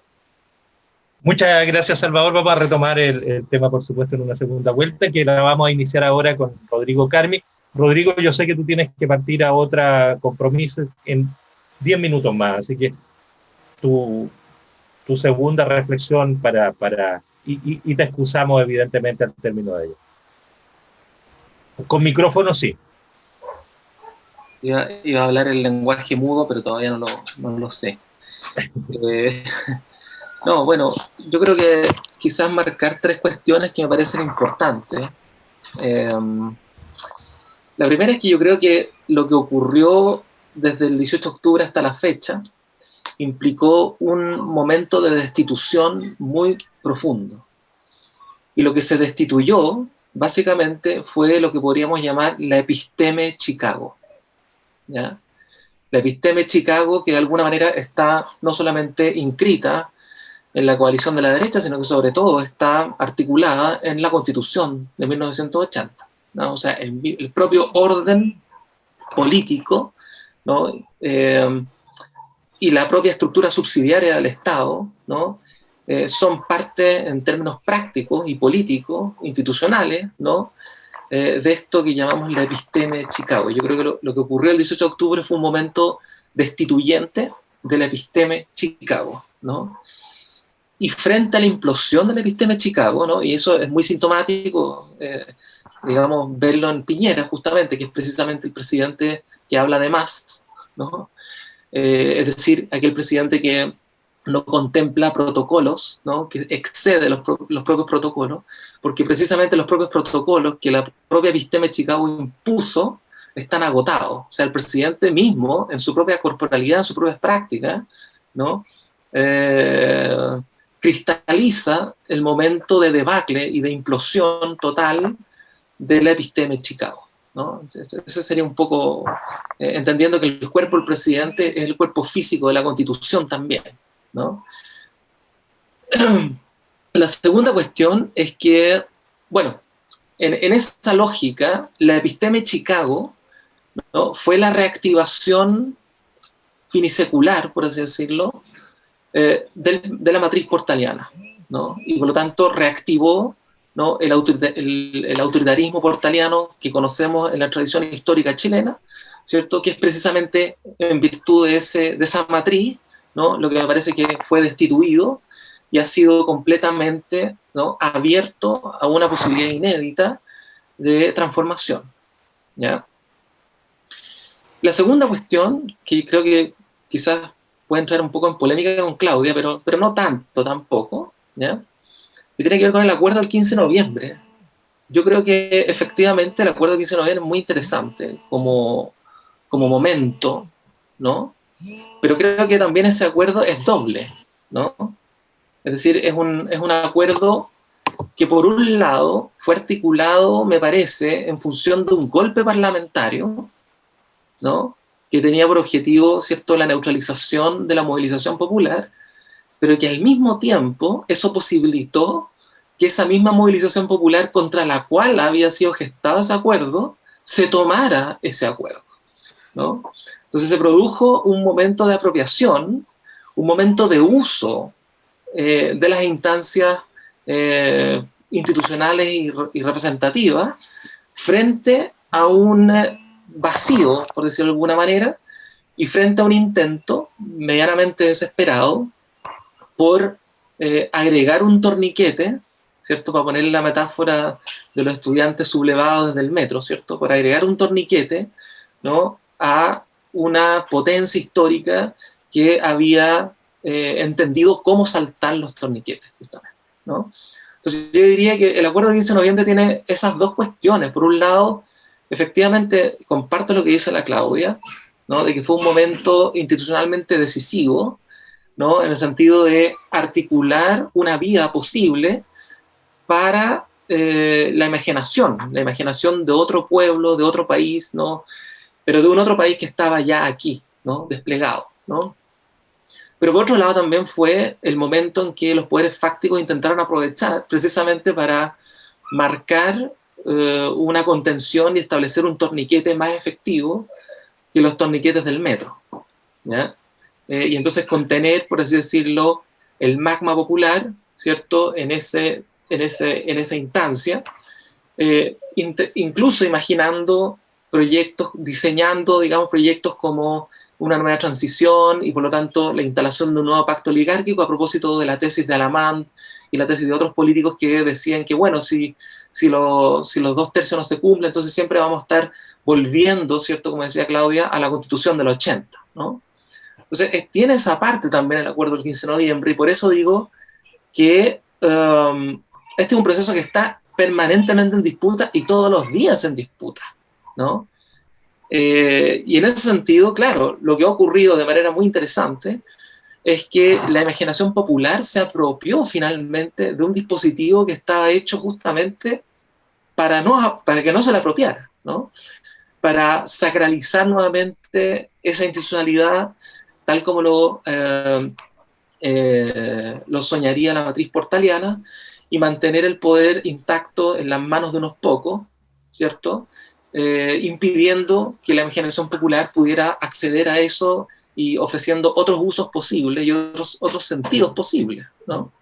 Muchas gracias, Salvador. Vamos a retomar el, tema, por supuesto, en una segunda vuelta, que la vamos a iniciar ahora con Rodrigo Carmi. Rodrigo, yo sé que tú tienes que partir a otra compromiso. En 10 minutos más, así que tu, tu segunda reflexión para, para y, y, te excusamos evidentemente al término de ello. Con micrófono sí. Iba, iba, a hablar el lenguaje mudo, pero todavía no lo, no lo sé. eh, no, bueno, yo creo que quizás marcar tres cuestiones que me parecen importantes. Eh, la primera es que yo creo que lo que ocurrió desde el 18 de octubre hasta la fecha implicó un momento de destitución muy profundo. Y lo que se destituyó, básicamente, fue lo que podríamos llamar la episteme Chicago. La episteme Chicago, que de alguna manera está no solamente inscrita en la coalición de la derecha, sino que sobre todo está articulada en la Constitución de 1980. ¿no? O sea, el, el, propio orden político ¿no? Eh, y la propia estructura subsidiaria del Estado ¿no? Eh, son parte en términos prácticos y políticos, institucionales, ¿no? Eh, de esto que llamamos la episteme de Chicago. Yo creo que lo, lo, que ocurrió el 18 de octubre fue un momento destituyente de la episteme Chicago. ¿no? Y frente a la implosión de la episteme Chicago, ¿no? y eso es muy sintomático, eh, digamos, verlo en Piñera, justamente, que es precisamente el presidente que habla de más, ¿no? Eh, es decir, aquel presidente que no contempla protocolos, ¿no? que excede los, pro los, propios protocolos, porque precisamente los propios protocolos que la propia episteme Chicago impuso están agotados. O sea, el presidente mismo, en su propia corporalidad, en sus propias prácticas, ¿no? Eh, cristaliza el momento de debacle y de implosión total de la episteme Chicago. ¿No? Ese sería un poco, eh, entendiendo que el cuerpo del presidente es el cuerpo físico de la constitución también. ¿no? La segunda cuestión es que, bueno, en, en esa lógica, la episteme Chicago ¿no? fue la reactivación finisecular, por así decirlo, eh, de la matriz portaliana, ¿no? y por lo tanto reactivó el, autorita el, el, autoritarismo portaliano que conocemos en la tradición histórica chilena, ¿cierto? que es precisamente en virtud de esa matriz, ¿no? lo que me parece que fue destituido y ha sido completamente ¿no? abierto a una posibilidad inédita de transformación. ¿ya? La segunda cuestión, que creo que quizás puede entrar un poco en polémica con Claudia, pero, pero no tanto tampoco, ¿ya? Que tiene que ver con el acuerdo del 15 de noviembre. Yo creo que efectivamente el acuerdo del 15 de noviembre es muy interesante como, como momento, ¿no? Pero creo que también ese acuerdo es doble, ¿no? Es decir, es un, es un acuerdo que por un lado fue articulado, me parece, en función de un golpe parlamentario, ¿no? que tenía por objetivo ¿cierto? la neutralización de la movilización popular, pero que al mismo tiempo eso posibilitó que esa misma movilización popular contra la cual había sido gestado ese acuerdo, se tomara ese acuerdo. ¿no? Entonces se produjo un momento de apropiación, un momento de uso eh, de las instancias eh, institucionales y, representativas frente a un vacío, por decirlo de alguna manera, y frente a un intento medianamente desesperado por eh, agregar un torniquete, ¿cierto? Para poner la metáfora de los estudiantes sublevados desde el metro, ¿cierto? Por agregar un torniquete, ¿no? A una potencia histórica que había eh, entendido cómo saltar los torniquetes, justamente, ¿no? Entonces yo diría que el acuerdo del 15 de noviembre tiene esas dos cuestiones. Por un lado, efectivamente, comparto lo que dice la Claudia, ¿no? de que fue un momento institucionalmente decisivo, ¿no? en el sentido de articular una vía posible para eh, la imaginación, la imaginación de otro pueblo, de otro país, ¿no? pero de un otro país que estaba ya aquí, ¿no? desplegado. ¿no? Pero por otro lado también fue el momento en que los poderes fácticos intentaron aprovechar precisamente para marcar eh, una contención y establecer un torniquete más efectivo que los torniquetes del metro. ¿ya? Eh, y entonces contener, por así decirlo, el magma popular, ¿cierto?, en, ese, en, ese, en esa instancia, eh, incluso imaginando proyectos, diseñando, digamos, proyectos como una nueva transición y por lo tanto la instalación de un nuevo pacto oligárquico a propósito de la tesis de Alamán y la tesis de otros políticos que decían que, bueno, si, si, si los dos tercios no se cumplen, entonces siempre vamos a estar volviendo, ¿cierto? Como decía Claudia, a la constitución del 80, ¿no? Entonces, tiene esa parte también el acuerdo del 15 de noviembre y por eso digo que um, este es un proceso que está permanentemente en disputa y todos los días en disputa, ¿no? Eh, y en ese sentido, claro, lo que ha ocurrido de manera muy interesante es que la imaginación popular se apropió finalmente de un dispositivo que estaba hecho justamente para, no, para que no se le apropiara, ¿no? para sacralizar nuevamente esa institucionalidad tal como lo, eh, eh, lo soñaría la matriz portaliana y mantener el poder intacto en las manos de unos pocos, ¿cierto? Eh, impidiendo que la imaginación popular pudiera acceder a eso y ofreciendo otros usos posibles y otros, otros sentidos posibles, ¿no?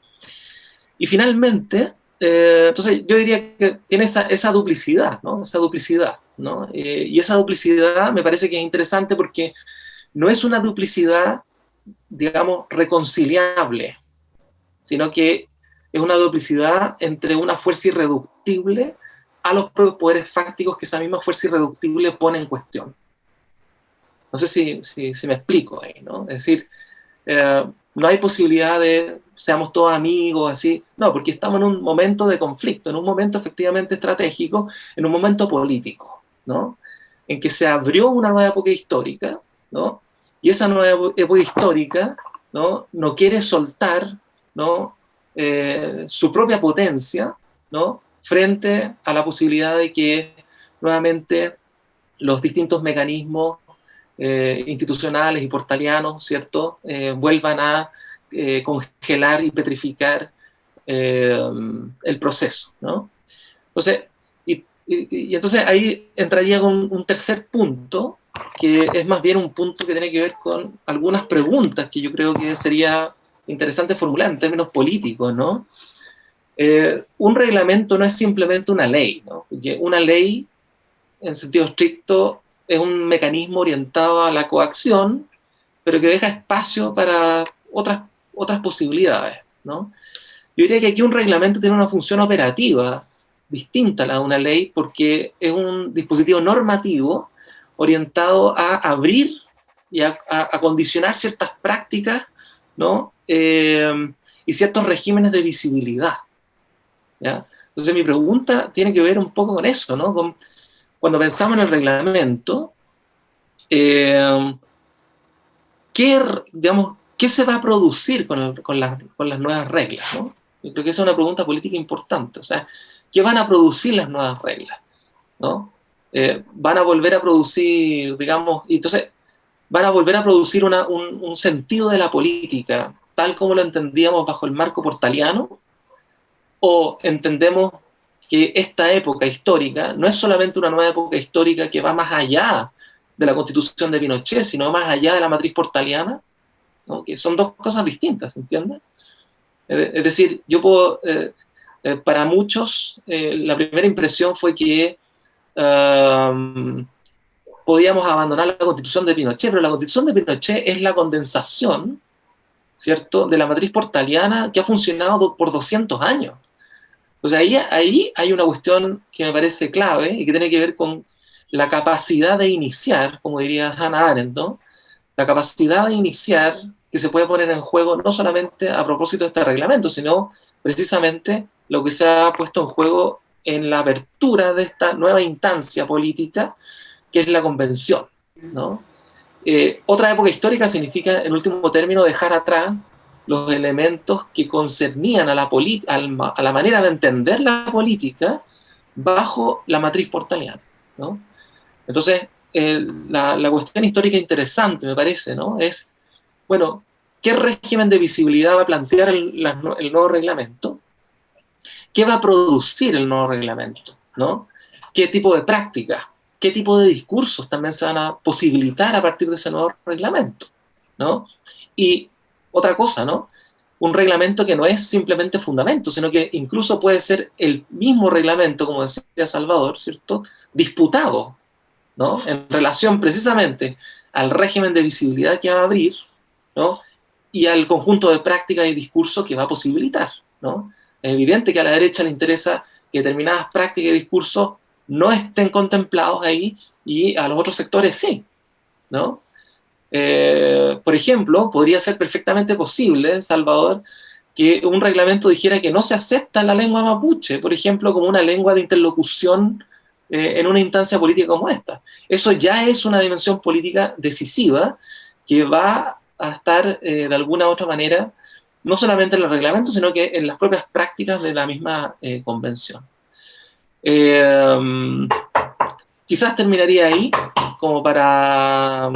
Y finalmente, eh, entonces yo diría que tiene esa, esa duplicidad, ¿no? Esa duplicidad, ¿no? Eh, y esa duplicidad me parece que es interesante porque no es una duplicidad, digamos, reconciliable, sino que es una duplicidad entre una fuerza irreductible a los poderes fácticos que esa misma fuerza irreductible pone en cuestión. No sé si, si, me explico ahí, ¿no? Es decir, eh, no hay posibilidad de seamos todos amigos, así. No, porque estamos en un momento de conflicto, en un momento efectivamente estratégico, en un momento político, ¿no? En que se abrió una nueva época histórica, ¿no? Y esa nueva época histórica, ¿no? No quiere soltar, ¿no? Eh, su propia potencia, ¿no? frente a la posibilidad de que nuevamente los distintos mecanismos eh, institucionales y portalianos, ¿cierto?, eh, vuelvan a congelar y petrificar el proceso, ¿no? Entonces, y, entonces ahí entraría con un tercer punto, que es más bien un punto que tiene que ver con algunas preguntas que yo creo que sería interesante formular en términos políticos, ¿no? Eh, un reglamento no es simplemente una ley, ¿no? Porque una ley, en sentido estricto, es un mecanismo orientado a la coacción, pero que deja espacio para otras, otras posibilidades, ¿no? Yo diría que aquí un reglamento tiene una función operativa distinta a la de una ley porque es un dispositivo normativo orientado a abrir y a, condicionar ciertas prácticas ¿no? Eh, y ciertos regímenes de visibilidad. Entonces mi pregunta tiene que ver un poco con eso, ¿no? cuando pensamos en el reglamento, eh, ¿qué, digamos, ¿qué se va a producir con, con, las nuevas reglas? ¿no? Yo creo que esa es una pregunta política importante. O sea, ¿qué van a producir las nuevas reglas? ¿no? Eh, van a volver a producir, digamos, y entonces van a volver a producir un, un, sentido de la política, tal como lo entendíamos bajo el marco portaliano, o entendemos que esta época histórica no es solamente una nueva época histórica que va más allá de la constitución de Pinochet, sino más allá de la matriz portaliana, que son dos cosas distintas, ¿entiendes? Es decir, yo puedo, eh, eh, para muchos, eh, la primera impresión fue que um, podíamos abandonar la constitución de Pinochet, pero la constitución de Pinochet es la condensación, ¿cierto?, de la matriz portaliana que ha funcionado por 200 años. O sea, ahí, ahí hay una cuestión que me parece clave y que tiene que ver con la capacidad de iniciar, como diría Hannah Arendt. La capacidad de iniciar que se puede poner en juego no solamente a propósito de este reglamento, sino precisamente lo que se ha puesto en juego en la apertura de esta nueva instancia política, que es la convención, ¿no? Eh, otra época histórica significa, en último término, dejar atrás los elementos que concernían a la, a la manera de entender la política bajo la matriz portaliana. ¿no? Entonces, la, la, cuestión histórica interesante, me parece, ¿no? es, bueno, ¿qué régimen de visibilidad va a plantear el, el nuevo reglamento? ¿Qué va a producir el nuevo reglamento? ¿no? ¿Qué tipo de prácticas? ¿Qué tipo de discursos también se van a posibilitar a partir de ese nuevo reglamento? ¿no? Y otra cosa, ¿no? Un reglamento que no es simplemente fundamento, sino que incluso puede ser el mismo reglamento, como decía Salvador, ¿cierto? Disputado, ¿no? En relación precisamente al régimen de visibilidad que va a abrir, ¿no? y al conjunto de prácticas y discursos que va a posibilitar. ¿no? Es evidente que a la derecha le interesa que determinadas prácticas y discursos no estén contemplados ahí y a los otros sectores sí. ¿no? Eh, por ejemplo, podría ser perfectamente posible, Salvador, que un reglamento dijera que no se acepta la lengua mapuche, por ejemplo, como una lengua de interlocución eh, en una instancia política como esta. Eso ya es una dimensión política decisiva que va a estar eh, de alguna u otra manera, no solamente en el reglamento, sino que en las propias prácticas de la misma eh, convención. quizás terminaría ahí, como para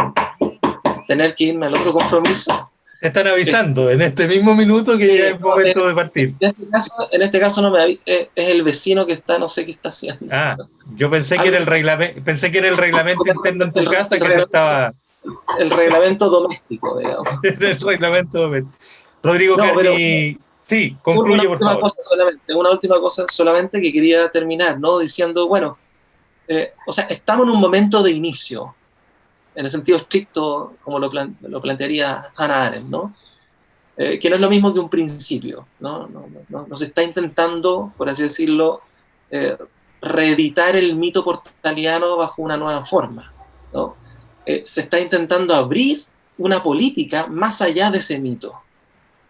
tener que irme al otro compromiso están avisando en este mismo minuto que ya es momento de partir. En este caso, en este caso no me es, el vecino que está, no sé qué está haciendo. Ah, yo pensé que era el reglamento, pensé que era el reglamento interno en tu casa que te estaba. El reglamento doméstico, digamos. el reglamento doméstico. Rodrigo no, sí, concluye por favor. Cosa solamente, una última cosa solamente que quería terminar, ¿no? Diciendo, bueno, eh, o sea, estamos en un momento de inicio en el sentido estricto, como lo, lo plantearía Hannah Arendt, ¿no? Eh, que no es lo mismo que un principio, ¿no? no, se está intentando, por así decirlo, eh, reeditar el mito portaliano bajo una nueva forma, ¿no? Eh, se está intentando abrir una política más allá de ese mito.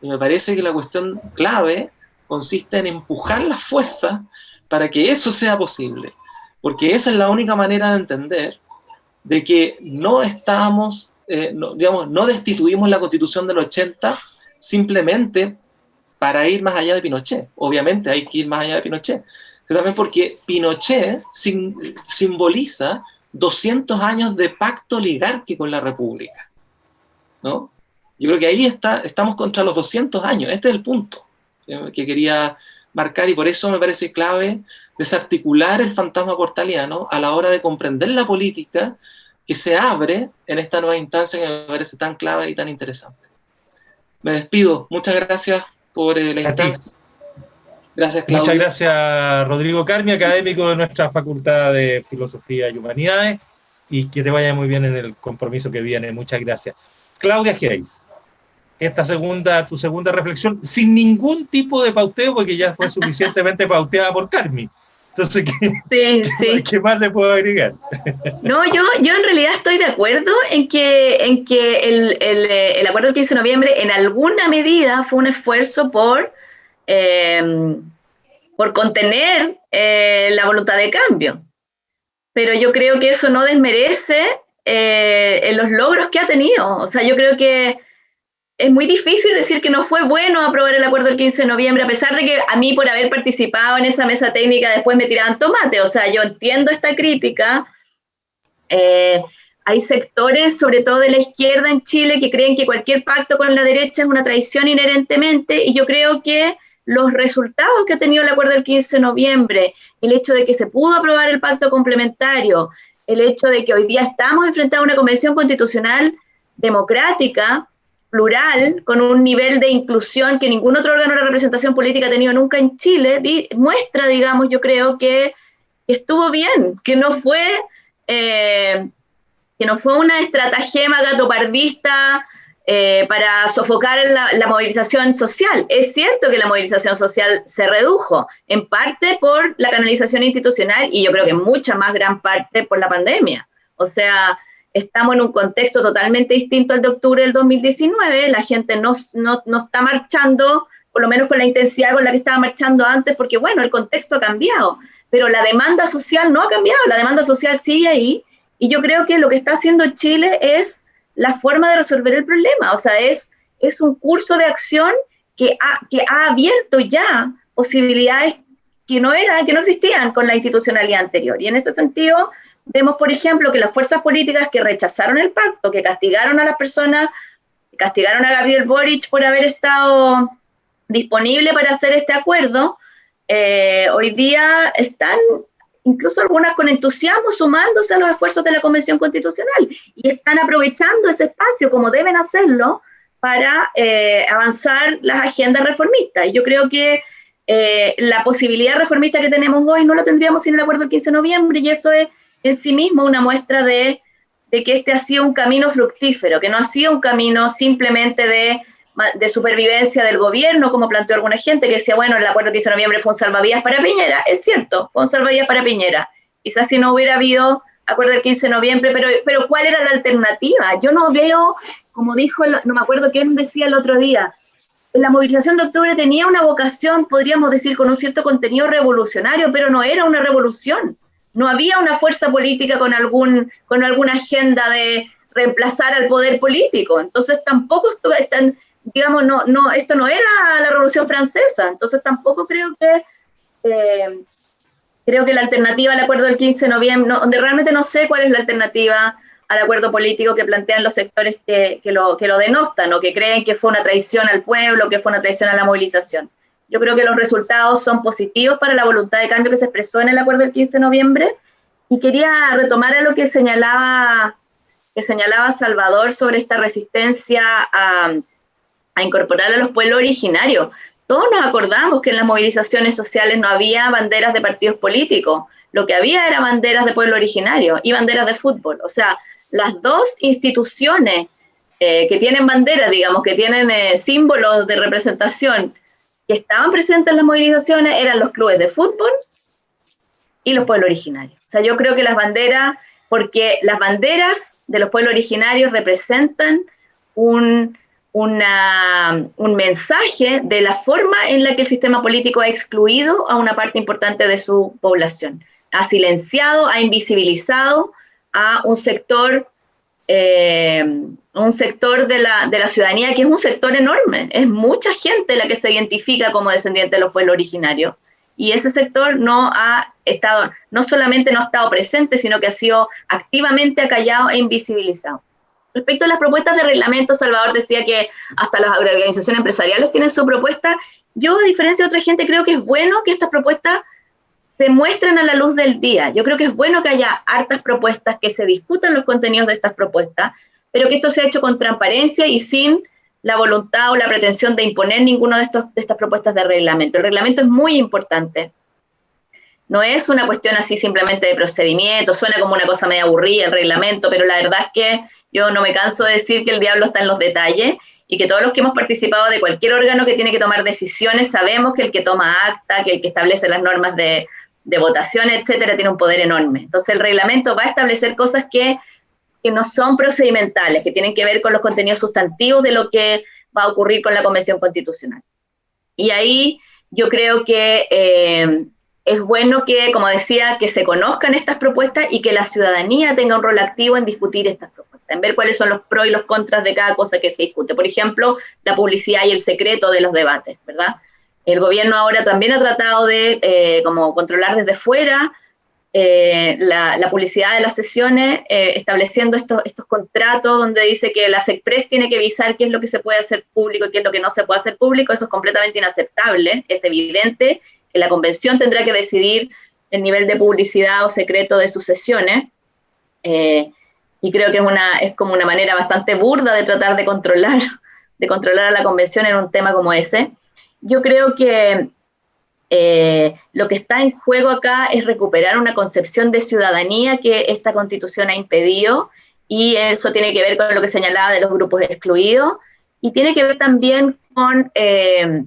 Y me parece que la cuestión clave consiste en empujar la fuerza para que eso sea posible, porque esa es la única manera de entender de que no estamos, eh, no, digamos, no destituimos la constitución del 80 simplemente para ir más allá de Pinochet. Obviamente hay que ir más allá de Pinochet, pero también porque Pinochet simboliza 200 años de pacto oligárquico con la República. ¿no? Yo creo que ahí está, estamos contra los 200 años, este es el punto que quería marcar y por eso me parece clave desarticular el fantasma portaliano a la hora de comprender la política que se abre en esta nueva instancia que me parece tan clave y tan interesante. Me despido. Muchas gracias por eh, la invitación. Gracias, Claudio. Muchas gracias, Rodrigo Carmi, académico de nuestra Facultad de Filosofía y Humanidades, y que te vaya muy bien en el compromiso que viene. Muchas gracias. Claudia Geis, esta segunda, tu segunda reflexión, sin ningún tipo de pauteo, porque ya fue suficientemente pauteada por Carmi. Entonces, ¿qué, sí, ¿qué, más le puedo agregar? No, yo, yo en realidad estoy de acuerdo en que, en que el, el, eh, el acuerdo del 15 de noviembre en alguna medida fue un esfuerzo por, em, por contener eh, la voluntad de cambio. Pero yo creo que eso no desmerece eh, los logros que ha tenido. O sea, yo creo que es muy difícil decir que no fue bueno aprobar el acuerdo el 15 de noviembre, a pesar de que a mí por haber participado en esa mesa técnica después me tiraban tomate. O sea, yo entiendo esta crítica. Eh, hay sectores, sobre todo de la izquierda en Chile, que creen que cualquier pacto con la derecha es una traición inherentemente, y yo creo que los resultados que ha tenido el acuerdo del 15 de noviembre, el hecho de que se pudo aprobar el pacto complementario, el hecho de que hoy día estamos enfrentados a una convención constitucional democrática, plural, con un nivel de inclusión que ningún otro órgano de representación política ha tenido nunca en Chile, muestra, digamos, yo creo que estuvo bien, que no fue, eh, que no fue una estratagema gatopardista eh, para sofocar la, la, movilización social. Es cierto que la movilización social se redujo, en parte por la canalización institucional y yo creo que en mucha más gran parte por la pandemia. O sea, estamos en un contexto totalmente distinto al de octubre del 2019, la gente no, no, no, está marchando, por lo menos con la intensidad con la que estaba marchando antes, porque bueno, el contexto ha cambiado, pero la demanda social no ha cambiado, la demanda social sigue ahí, y yo creo que lo que está haciendo Chile es la forma de resolver el problema, o sea, es, es un curso de acción que ha, que ha abierto ya posibilidades que no eran, que no existían con la institucionalidad anterior, y en ese sentido Vemos, por ejemplo, que las fuerzas políticas que rechazaron el pacto, que castigaron a las personas, castigaron a Gabriel Boric por haber estado disponible para hacer este acuerdo, eh, hoy día están incluso algunas con entusiasmo sumándose a los esfuerzos de la Convención Constitucional y están aprovechando ese espacio como deben hacerlo para eh, avanzar las agendas reformistas. Y yo creo que eh, la posibilidad reformista que tenemos hoy no la tendríamos sin el acuerdo del 15 de noviembre y eso es en sí mismo una muestra de, de que este ha sido un camino fructífero, que no ha sido un camino simplemente de, de supervivencia del gobierno, como planteó alguna gente, que decía, bueno, el acuerdo que hizo en noviembre fue un salvavidas para Piñera. Es cierto, fue un salvavidas para Piñera. Quizás si no hubiera habido acuerdo del 15 de noviembre, pero, pero ¿cuál era la alternativa? Yo no veo, como dijo, no me acuerdo quién decía el otro día, la movilización de octubre tenía una vocación, podríamos decir, con un cierto contenido revolucionario, pero no era una revolución. No había una fuerza política con, algún, con alguna agenda de reemplazar al poder político. Entonces tampoco digamos, no, no, esto no era la Revolución Francesa. Entonces tampoco creo que eh, creo que la alternativa al acuerdo del 15 de noviembre, donde realmente no sé cuál es la alternativa al acuerdo político que plantean los sectores que, lo, que lo denostan o que creen que fue una traición al pueblo, que fue una traición a la movilización. Yo creo que los resultados son positivos para la voluntad de cambio que se expresó en el acuerdo del 15 de noviembre y quería retomar a lo que señalaba, que señalaba Salvador sobre esta resistencia a, a incorporar a los pueblos originarios. Todos nos acordamos que en las movilizaciones sociales no había banderas de partidos políticos, lo que había era banderas de pueblo originario y banderas de fútbol. O sea, las dos instituciones eh, que tienen banderas, digamos, que tienen eh, símbolos de representación que estaban presentes en las movilizaciones eran los clubes de fútbol y los pueblos originarios. O sea, yo creo que las banderas, porque las banderas de los pueblos originarios representan un, un mensaje de la forma en la que el sistema político ha excluido a una parte importante de su población, ha silenciado, ha invisibilizado a un sector, eh, un sector de la, de la, ciudadanía que es un sector enorme. Es mucha gente la que se identifica como descendiente de los pueblos originarios. Y ese sector no ha estado, no solamente no ha estado presente, sino que ha sido activamente acallado e invisibilizado. Respecto a las propuestas de reglamento, Salvador decía que hasta las organizaciones empresariales tienen su propuesta. Yo, a diferencia de otra gente, creo que es bueno que estas propuestas se muestren a la luz del día. Yo creo que es bueno que haya hartas propuestas, que se discutan los contenidos de estas propuestas, pero que esto sea hecho con transparencia y sin la voluntad o la pretensión de imponer ninguna de, de estas propuestas de reglamento. El reglamento es muy importante. No es una cuestión así simplemente de procedimiento, suena como una cosa medio aburrida el reglamento, pero la verdad es que yo no me canso de decir que el diablo está en los detalles y que todos los que hemos participado de cualquier órgano que tiene que tomar decisiones sabemos que el que toma acta, que el que establece las normas de, de votación, etcétera, tiene un poder enorme. Entonces el reglamento va a establecer cosas que, que, no son procedimentales, que tienen que ver con los contenidos sustantivos de lo que va a ocurrir con la Convención Constitucional. Y ahí yo creo que eh, es bueno que, como decía, que se conozcan estas propuestas y que la ciudadanía tenga un rol activo en discutir estas propuestas, en ver cuáles son los pros y los contras de cada cosa que se discute. Por ejemplo, la publicidad y el secreto de los debates, ¿verdad? El gobierno ahora también ha tratado de eh, como controlar desde fuera eh, la, publicidad de las sesiones, eh, estableciendo estos, contratos donde dice que la SECPRES tiene que avisar qué es lo que se puede hacer público y qué es lo que no se puede hacer público. Eso es completamente inaceptable, es evidente que la convención tendrá que decidir el nivel de publicidad o secreto de sus sesiones. y creo que es, una, es como una manera bastante burda de tratar de controlar, de controlar a la convención en un tema como ese yo creo que eh, lo que está en juego acá es recuperar una concepción de ciudadanía que esta constitución ha impedido y eso tiene que ver con lo que señalaba de los grupos excluidos y tiene que ver también con, eh,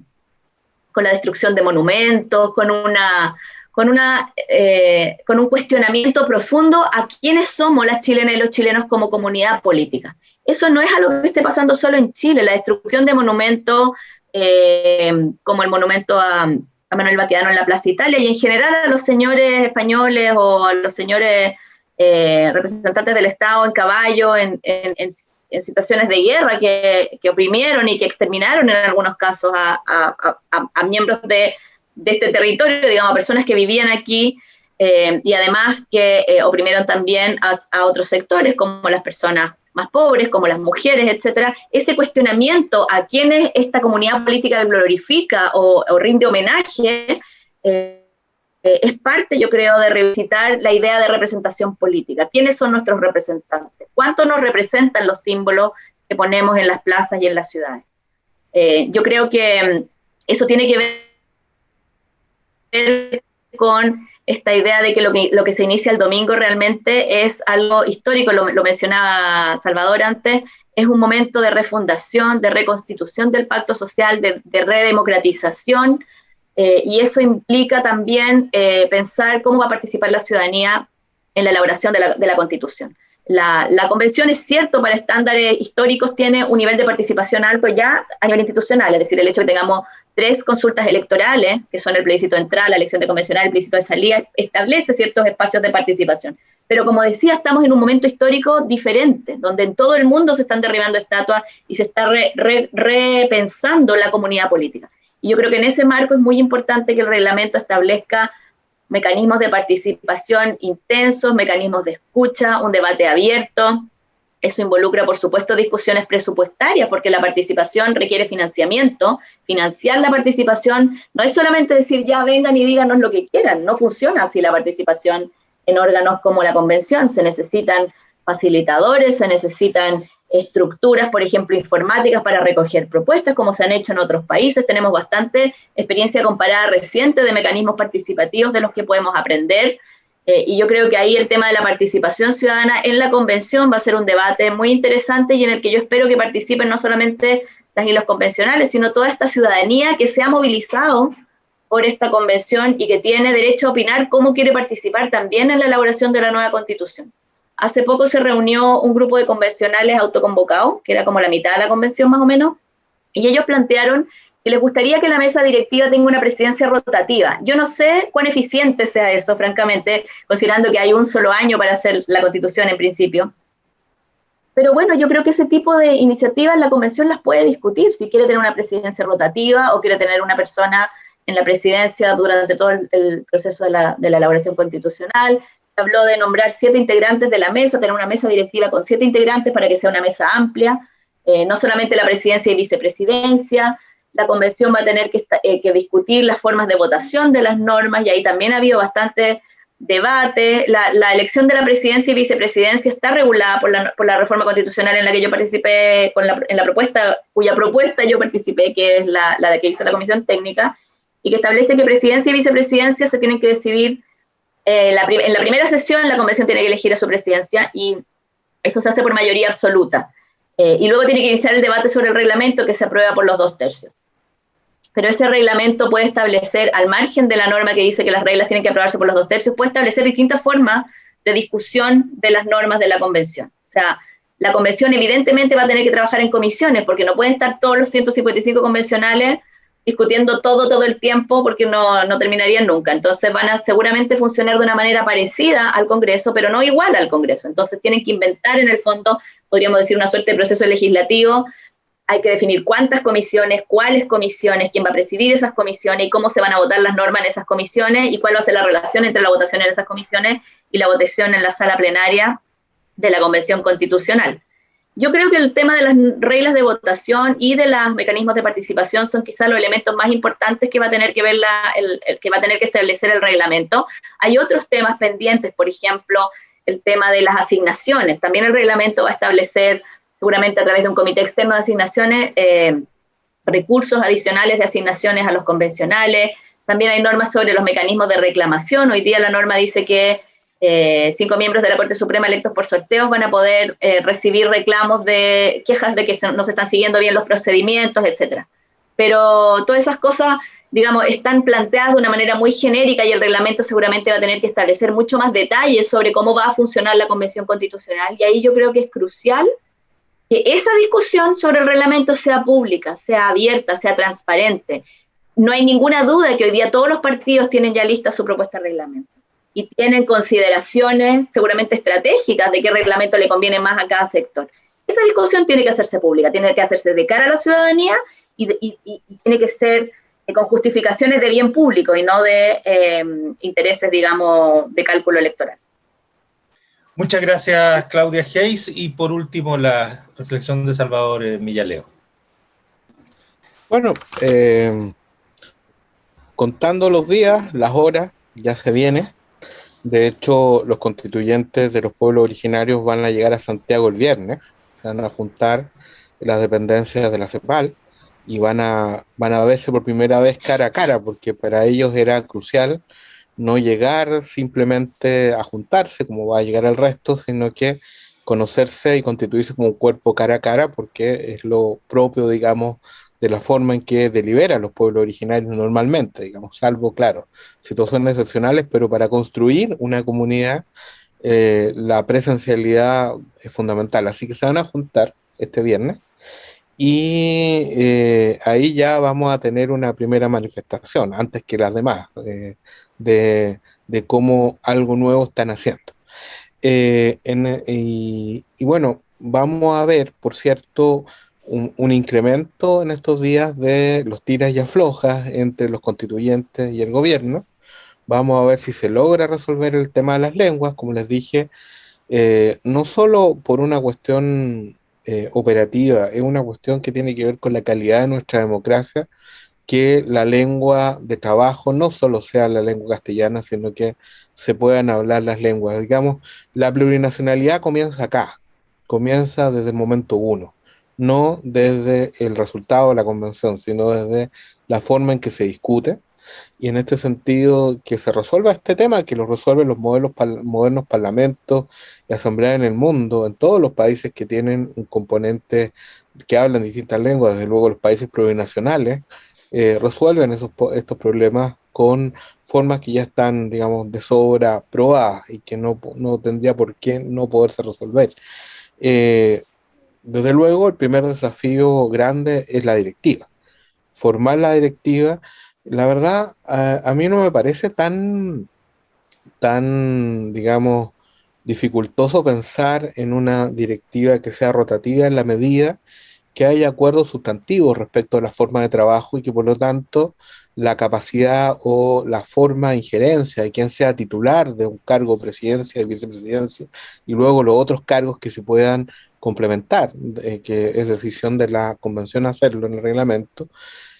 con la destrucción de monumentos, con, una, con, una, eh, con un cuestionamiento profundo a quiénes somos las chilenas y los chilenos como comunidad política. Eso no es algo que esté pasando solo en Chile, la destrucción de monumentos, eh, como el monumento a, Manuel Baquedano en la Plaza Italia, y en general a los señores españoles o a los señores eh, representantes del Estado en caballo, en, situaciones de guerra que, oprimieron y que exterminaron en algunos casos a, miembros de, este territorio, digamos, a personas que vivían aquí. Eh, y además que oprimieron también a, otros sectores como las personas más pobres, como las mujeres, etcétera, ese cuestionamiento a quienes esta comunidad política glorifica o, rinde homenaje, eh, es parte, yo creo, de revisitar la idea de representación política. ¿Quiénes son nuestros representantes? ¿Cuánto nos representan los símbolos que ponemos en las plazas y en las ciudades? Eh, yo creo que mm, eso tiene que ver con esta idea de que lo, que lo que se inicia el domingo realmente es algo histórico, lo, mencionaba Salvador antes, es un momento de refundación, de reconstitución del pacto social, de, redemocratización, eh, y eso implica también eh, pensar cómo va a participar la ciudadanía en la elaboración de la, de la constitución. La, la, convención es cierto para estándares históricos, tiene un nivel de participación alto ya a nivel institucional, es decir, el hecho de que tengamos tres consultas electorales, que son el plebiscito de entrada, la elección de convencional, el plebiscito de salida, establece ciertos espacios de participación. Pero como decía, estamos en un momento histórico diferente, donde en todo el mundo se están derribando estatuas y se está repensando la comunidad política. Y yo creo que en ese marco es muy importante que el reglamento establezca mecanismos de participación intensos, mecanismos de escucha, un debate abierto. Eso involucra, por supuesto, discusiones presupuestarias, porque la participación requiere financiamiento. Financiar la participación no es solamente decir, ya vengan y díganos lo que quieran, no funciona así la participación en órganos como la convención. Se necesitan facilitadores, se necesitan estructuras, por ejemplo, informáticas para recoger propuestas, como se han hecho en otros países. Tenemos bastante experiencia comparada reciente de mecanismos participativos de los que podemos aprender. Eh, y yo creo que ahí el tema de la participación ciudadana en la convención va a ser un debate muy interesante y en el que yo espero que participen no solamente las y los convencionales, sino toda esta ciudadanía que se ha movilizado por esta convención y que tiene derecho a opinar cómo quiere participar también en la elaboración de la nueva constitución. Hace poco se reunió un grupo de convencionales autoconvocados, que era como la mitad de la convención más o menos, y ellos plantearon que les gustaría que la mesa directiva tenga una presidencia rotativa. Yo no sé cuán eficiente sea eso, francamente, considerando que hay un solo año para hacer la constitución en principio. Pero bueno, yo creo que ese tipo de iniciativas la convención las puede discutir, si quiere tener una presidencia rotativa o quiere tener una persona en la presidencia durante todo el, proceso de la, de la, elaboración constitucional, habló de nombrar siete integrantes de la mesa, tener una mesa directiva con siete integrantes para que sea una mesa amplia, eh, no solamente la presidencia y vicepresidencia, la convención va a tener eh, que, discutir las formas de votación de las normas y ahí también ha habido bastante debate. La, elección de la presidencia y vicepresidencia está regulada por la, reforma constitucional en la que yo participé, con la, la propuesta, cuya propuesta yo participé, que es la, la que hizo la comisión técnica, y que establece que presidencia y vicepresidencia se tienen que decidir eh, en la primera sesión la convención tiene que elegir a su presidencia y eso se hace por mayoría absoluta. Eh, y luego tiene que iniciar el debate sobre el reglamento que se aprueba por los dos tercios. Pero ese reglamento puede establecer, al margen de la norma que dice que las reglas tienen que aprobarse por los dos tercios, puede establecer distintas formas de discusión de las normas de la convención. O sea, la convención evidentemente va a tener que trabajar en comisiones, porque no pueden estar todos los 155 convencionales discutiendo todo, todo el tiempo, porque no, no terminarían nunca. Entonces van a seguramente funcionar de una manera parecida al Congreso, pero no igual al Congreso. Entonces tienen que inventar en el fondo, podríamos decir, una suerte de proceso legislativo. Hay que definir cuántas comisiones, cuáles comisiones, quién va a presidir esas comisiones y cómo se van a votar las normas en esas comisiones y cuál va a ser la relación entre la votación en esas comisiones y la votación en la sala plenaria de la Convención Constitucional. Yo creo que el tema de las reglas de votación y de los mecanismos de participación son quizás los elementos más importantes que va a tener que ver el, que va a tener que establecer el reglamento. Hay otros temas pendientes, por ejemplo, el tema de las asignaciones. También el reglamento va a establecer, seguramente a través de un comité externo de asignaciones, eh, recursos adicionales de asignaciones a los convencionales. También hay normas sobre los mecanismos de reclamación. Hoy día la norma dice que eh, cinco miembros de la Corte Suprema electos por sorteos van a poder eh, recibir reclamos de quejas de que no se están siguiendo bien los procedimientos, etcétera. Pero todas esas cosas, digamos, están planteadas de una manera muy genérica y el reglamento seguramente va a tener que establecer mucho más detalles sobre cómo va a funcionar la Convención Constitucional. Y ahí yo creo que es crucial que esa discusión sobre el reglamento sea pública, sea abierta, sea transparente. No hay ninguna duda que hoy día todos los partidos tienen ya lista su propuesta de reglamento y tienen consideraciones seguramente estratégicas de qué reglamento le conviene más a cada sector. Esa discusión tiene que hacerse pública, tiene que hacerse de cara a la ciudadanía y, tiene que ser eh, con justificaciones de bien público y no de eh, intereses, digamos, de cálculo electoral. Muchas gracias, Claudia Hayes. Y por último, la reflexión de Salvador eh, Millaleo. Bueno, contando los días, las horas, ya se viene. De hecho, los constituyentes de los pueblos originarios van a llegar a Santiago el viernes, se van a juntar las dependencias de la CEPAL y van a, van a verse por primera vez cara a cara, porque para ellos era crucial no llegar simplemente a juntarse como va a llegar el resto, sino que conocerse y constituirse como un cuerpo cara a cara, porque es lo propio, digamos, de la forma en que deliberan los pueblos originarios normalmente, digamos, salvo, claro, situaciones excepcionales, pero para construir una comunidad eh, la presencialidad es fundamental. Así que se van a juntar este viernes y eh, ahí ya vamos a tener una primera manifestación, antes que las demás, eh, de, de, cómo algo nuevo están haciendo. y, bueno, vamos a ver, por cierto, un, incremento en estos días de los tiras y aflojas entre los constituyentes y el gobierno. Vamos a ver si se logra resolver el tema de las lenguas, como les dije, eh, no solo por una cuestión eh, operativa, es una cuestión que tiene que ver con la calidad de nuestra democracia, que la lengua de trabajo no solo sea la lengua castellana, sino que se puedan hablar las lenguas. Digamos, la plurinacionalidad comienza acá, comienza desde el momento uno no desde el resultado de la convención, sino desde la forma en que se discute. Y en este sentido, que se resuelva este tema, que lo resuelven los modelos, modernos parlamentos y asambleas en el mundo, en todos los países que tienen un componente que hablan distintas lenguas, desde luego los países plurinacionales, eh, resuelven esos, estos problemas con formas que ya están, digamos, de sobra probadas y que no, no tendría por qué no poderse resolver. Eh, desde luego, el primer desafío grande es la directiva. Formar la directiva, la verdad, a, mí no me parece tan, tan, digamos, dificultoso pensar en una directiva que sea rotativa en la medida que haya acuerdos sustantivos respecto a la forma de trabajo y que por lo tanto la capacidad o la forma de injerencia de quien sea titular de un cargo de presidencia, de vicepresidencia y luego los otros cargos que se puedan complementar, eh, que es decisión de la convención hacerlo en el reglamento,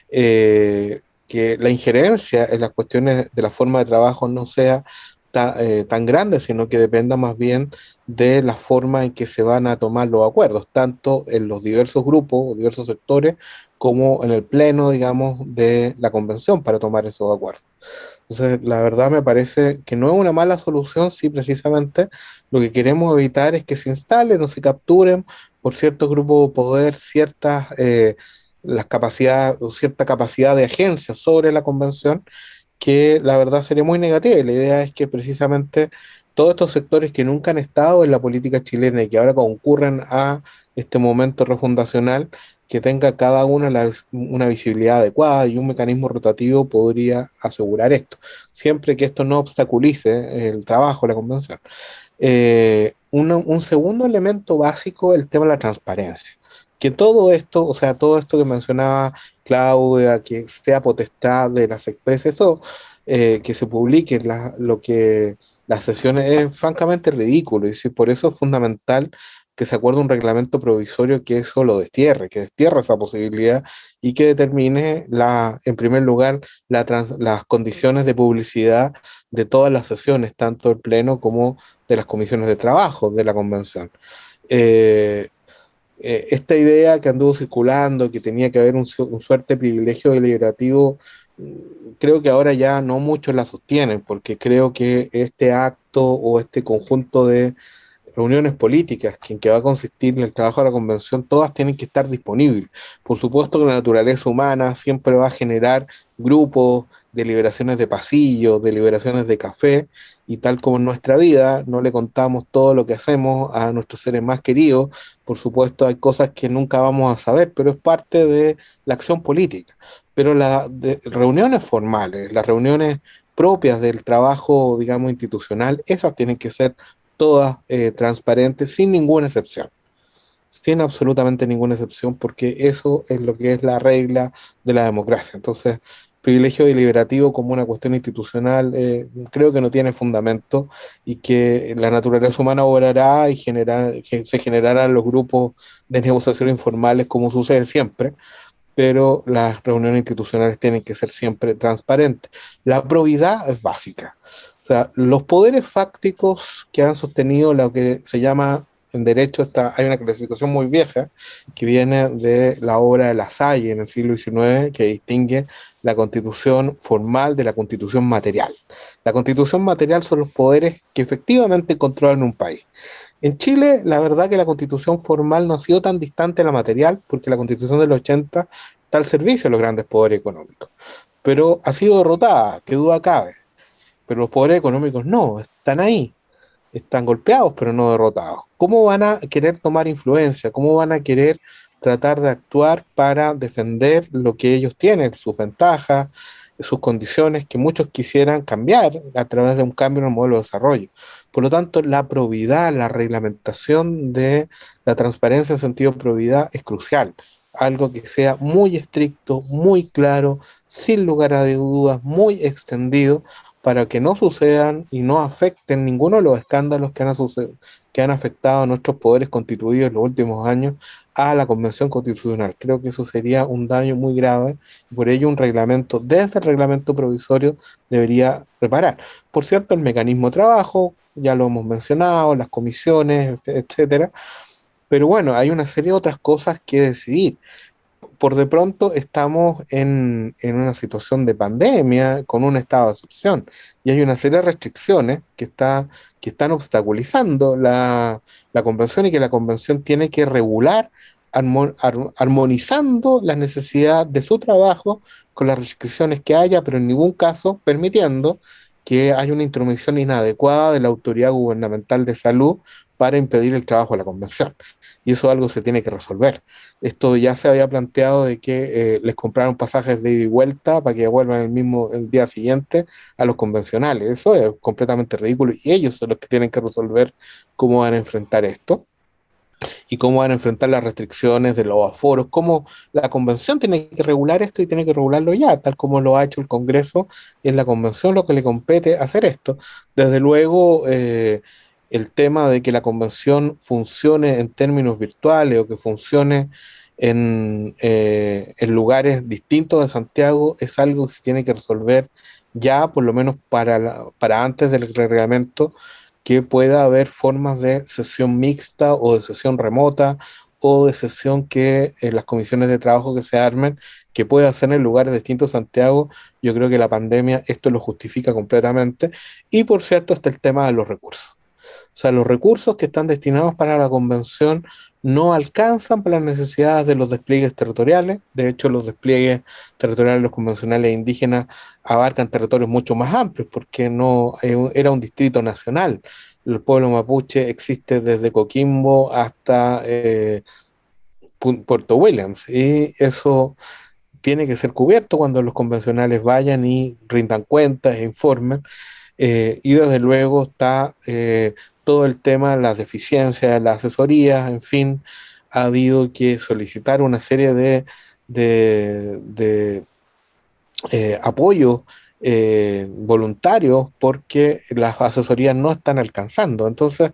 eh, que la injerencia en las cuestiones de la forma de trabajo no sea eh, tan grande, sino que dependa más bien de la forma en que se van a tomar los acuerdos, tanto en los diversos grupos o diversos sectores, como en el pleno, digamos, de la convención para tomar esos acuerdos. Entonces, la verdad me parece que no es una mala solución si precisamente lo que queremos evitar es que se instalen o se capturen por ciertos grupos de poder ciertas eh, las capacidades o cierta capacidad de agencia sobre la convención que la verdad sería muy negativa y la idea es que precisamente todos estos sectores que nunca han estado en la política chilena y que ahora concurren a este momento refundacional que tenga cada una una visibilidad adecuada y un mecanismo rotativo podría asegurar esto, siempre que esto no obstaculice el trabajo la convención. Eh, un segundo elemento básico el tema de la transparencia. Que todo esto, o sea, todo esto que mencionaba Claudia, que sea potestad de las expresas, eso, eh, que se publique lo que las sesiones es francamente ridículo y por eso es fundamental que se acuerde un reglamento provisorio que eso lo destierre, que destierre esa posibilidad y que determine, la, en primer lugar, las condiciones de publicidad de todas las sesiones, tanto del Pleno como de las comisiones de trabajo de la convención. Eh, eh, esta idea que anduvo circulando, que tenía que haber un, un suerte privilegio deliberativo, mm, creo que ahora ya no muchos la sostienen, porque creo que este acto o este conjunto de reuniones políticas en que va a consistir el trabajo de la convención, todas tienen que estar disponibles. Por supuesto que la naturaleza humana siempre va a generar grupos, deliberaciones de pasillo, deliberaciones de café, y tal como en nuestra vida no le contamos todo lo que hacemos a nuestros seres más queridos, por supuesto hay cosas que nunca vamos a saber, pero es parte de la acción política. Pero las reuniones formales, las reuniones propias del trabajo, digamos, institucional, esas tienen que ser todas eh, transparentes, sin ninguna excepción. Sin absolutamente ninguna excepción, porque eso es lo que es la regla de la democracia. Entonces, privilegio deliberativo como una cuestión institucional eh, creo que no tiene fundamento y que la naturaleza humana obrará y generar, se generarán los grupos de negociación informales como sucede siempre, pero las reuniones institucionales tienen que ser siempre transparentes. La probidad es básica sea, los poderes fácticos que han sostenido lo que se llama en derecho está, hay una clasificación muy vieja que viene de la obra de La Salle en el siglo XIX que distingue la constitución formal de la constitución material. La constitución material son los poderes que efectivamente controlan un país. En Chile, la verdad que la constitución formal no ha sido tan distante a la material, porque la constitución del 80 está al servicio de los grandes poderes económicos. Pero ha sido derrotada, que duda cabe. Pero los poderes económicos no, están ahí. Están golpeados, pero no derrotados. ¿Cómo van a querer tomar influencia? ¿Cómo van a querer tratar de actuar para defender lo que ellos tienen, sus ventajas, sus condiciones que muchos quisieran cambiar a través de un cambio en el modelo de desarrollo. Por lo tanto, la probidad, la reglamentación de la transparencia en sentido de probidad es crucial. Algo que sea muy estricto, muy claro, sin lugar a dudas, muy extendido, para que no sucedan y no afecten ninguno de los escándalos que han, que han afectado a nuestros poderes constituidos en los últimos años a la Convención Constitucional. Creo que eso sería un daño muy grave y por ello un reglamento, desde el reglamento provisorio, debería reparar. Por cierto, el mecanismo de trabajo, ya lo hemos mencionado, las comisiones, etcétera, pero bueno, hay una serie de otras cosas que decidir. Por de pronto estamos en, en una situación de pandemia, con un estado de excepción, y hay una serie de restricciones que, está, que están obstaculizando la, la convención y que la convención tiene que regular armonizando la necesidad de su trabajo con las restricciones que haya, pero en ningún caso permitiendo que haya una intromisión inadecuada de la autoridad gubernamental de salud para impedir el trabajo de la convención. Y eso algo se tiene que resolver. Esto ya se había planteado de que eh, les compraron pasajes de ida y vuelta para que vuelvan el mismo el día siguiente a los convencionales. Eso es completamente ridículo y ellos son los que tienen que resolver cómo van a enfrentar esto y cómo van a enfrentar las restricciones de los aforos, cómo la convención tiene que regular esto y tiene que regularlo ya, tal como lo ha hecho el Congreso, y en la convención lo que le compete hacer esto. Desde luego, eh, el tema de que la convención funcione en términos virtuales o que funcione en, eh, en lugares distintos de Santiago es algo que se tiene que resolver ya, por lo menos para, para antes del reglamento, que pueda haber formas de sesión mixta o de sesión remota o de sesión que en las comisiones de trabajo que se armen, que pueda hacer en lugares distintos Santiago, yo creo que la pandemia esto lo justifica completamente. Y por cierto está el tema de los recursos. O sea, los recursos que están destinados para la convención no alcanzan para las necesidades de los despliegues territoriales. De hecho, los despliegues territoriales los convencionales indígenas abarcan territorios mucho más amplios porque no era un distrito nacional. El pueblo mapuche existe desde Coquimbo hasta eh, Puerto Williams y eso tiene que ser cubierto cuando los convencionales vayan y rindan cuentas e informen. Eh, y desde luego está eh, todo el tema, las deficiencias, las asesorías, en fin, ha habido que solicitar una serie de, de, eh, apoyos eh, voluntarios porque las asesorías no están alcanzando. Entonces,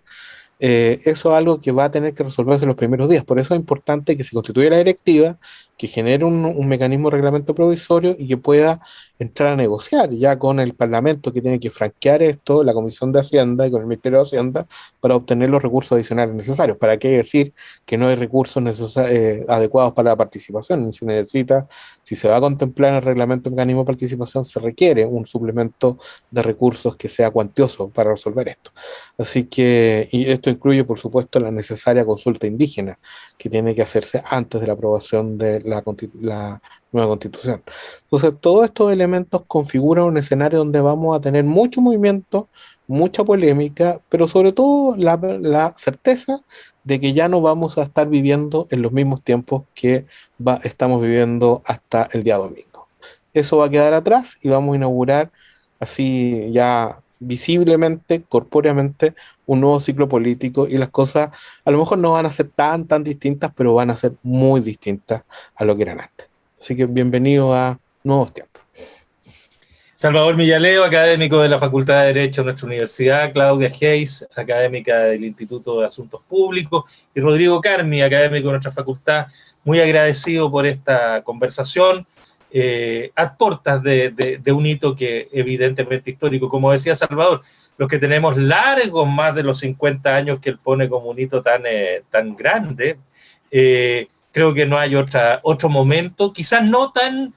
eh, eso es algo que va a tener que resolverse en los primeros días. Por eso es importante que se constituya la directiva, que genere un, mecanismo de reglamento provisorio y que pueda entrar a negociar ya con el Parlamento que tiene que franquear esto, la Comisión de Hacienda y con el Ministerio de Hacienda para obtener los recursos adicionales necesarios. ¿Para qué decir que no hay recursos eh, adecuados para la participación? Si necesita, si se va a contemplar en el reglamento mecanismo de participación, se requiere un suplemento de recursos que sea cuantioso para resolver esto. Así que, y esto incluye, por supuesto, la necesaria consulta indígena que tiene que hacerse antes de la aprobación de la, nueva constitución. Entonces, todos estos elementos configuran un escenario donde vamos a tener mucho movimiento, mucha polémica, pero sobre todo la, certeza de que ya no vamos a estar viviendo en los mismos tiempos que estamos viviendo hasta el día domingo. Eso va a quedar atrás y vamos a inaugurar así ya visiblemente, corpóreamente, un nuevo ciclo político y las cosas a lo mejor no van a ser tan, tan distintas, pero van a ser muy distintas a lo que eran antes. Así que bienvenido a Nuevos Tiempos. Salvador Millaleo, académico de la Facultad de Derecho de nuestra universidad, Claudia Hayes, académica del Instituto de Asuntos Públicos, y Rodrigo Carmi, académico de nuestra facultad, muy agradecido por esta conversación eh, a portas de, un hito que evidentemente histórico. Como decía Salvador, los que tenemos largos más de los 50 años que él pone como un hito tan, eh, tan grande, eh, creo que no hay otra, otro momento, quizás no tan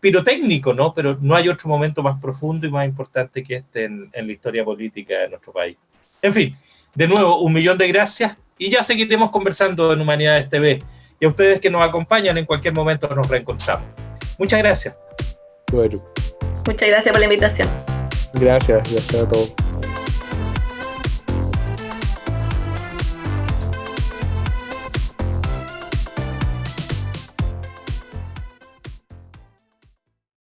pirotécnico, ¿no? pero no hay otro momento más profundo y más importante que este en, en la historia política de nuestro país. En fin, de nuevo, un millón de gracias y ya seguiremos conversando en Humanidades TV. Y a ustedes que nos acompañan, en cualquier momento nos reencontramos. Muchas gracias. Bueno. Muchas gracias por la invitación. Gracias, gracias a todos.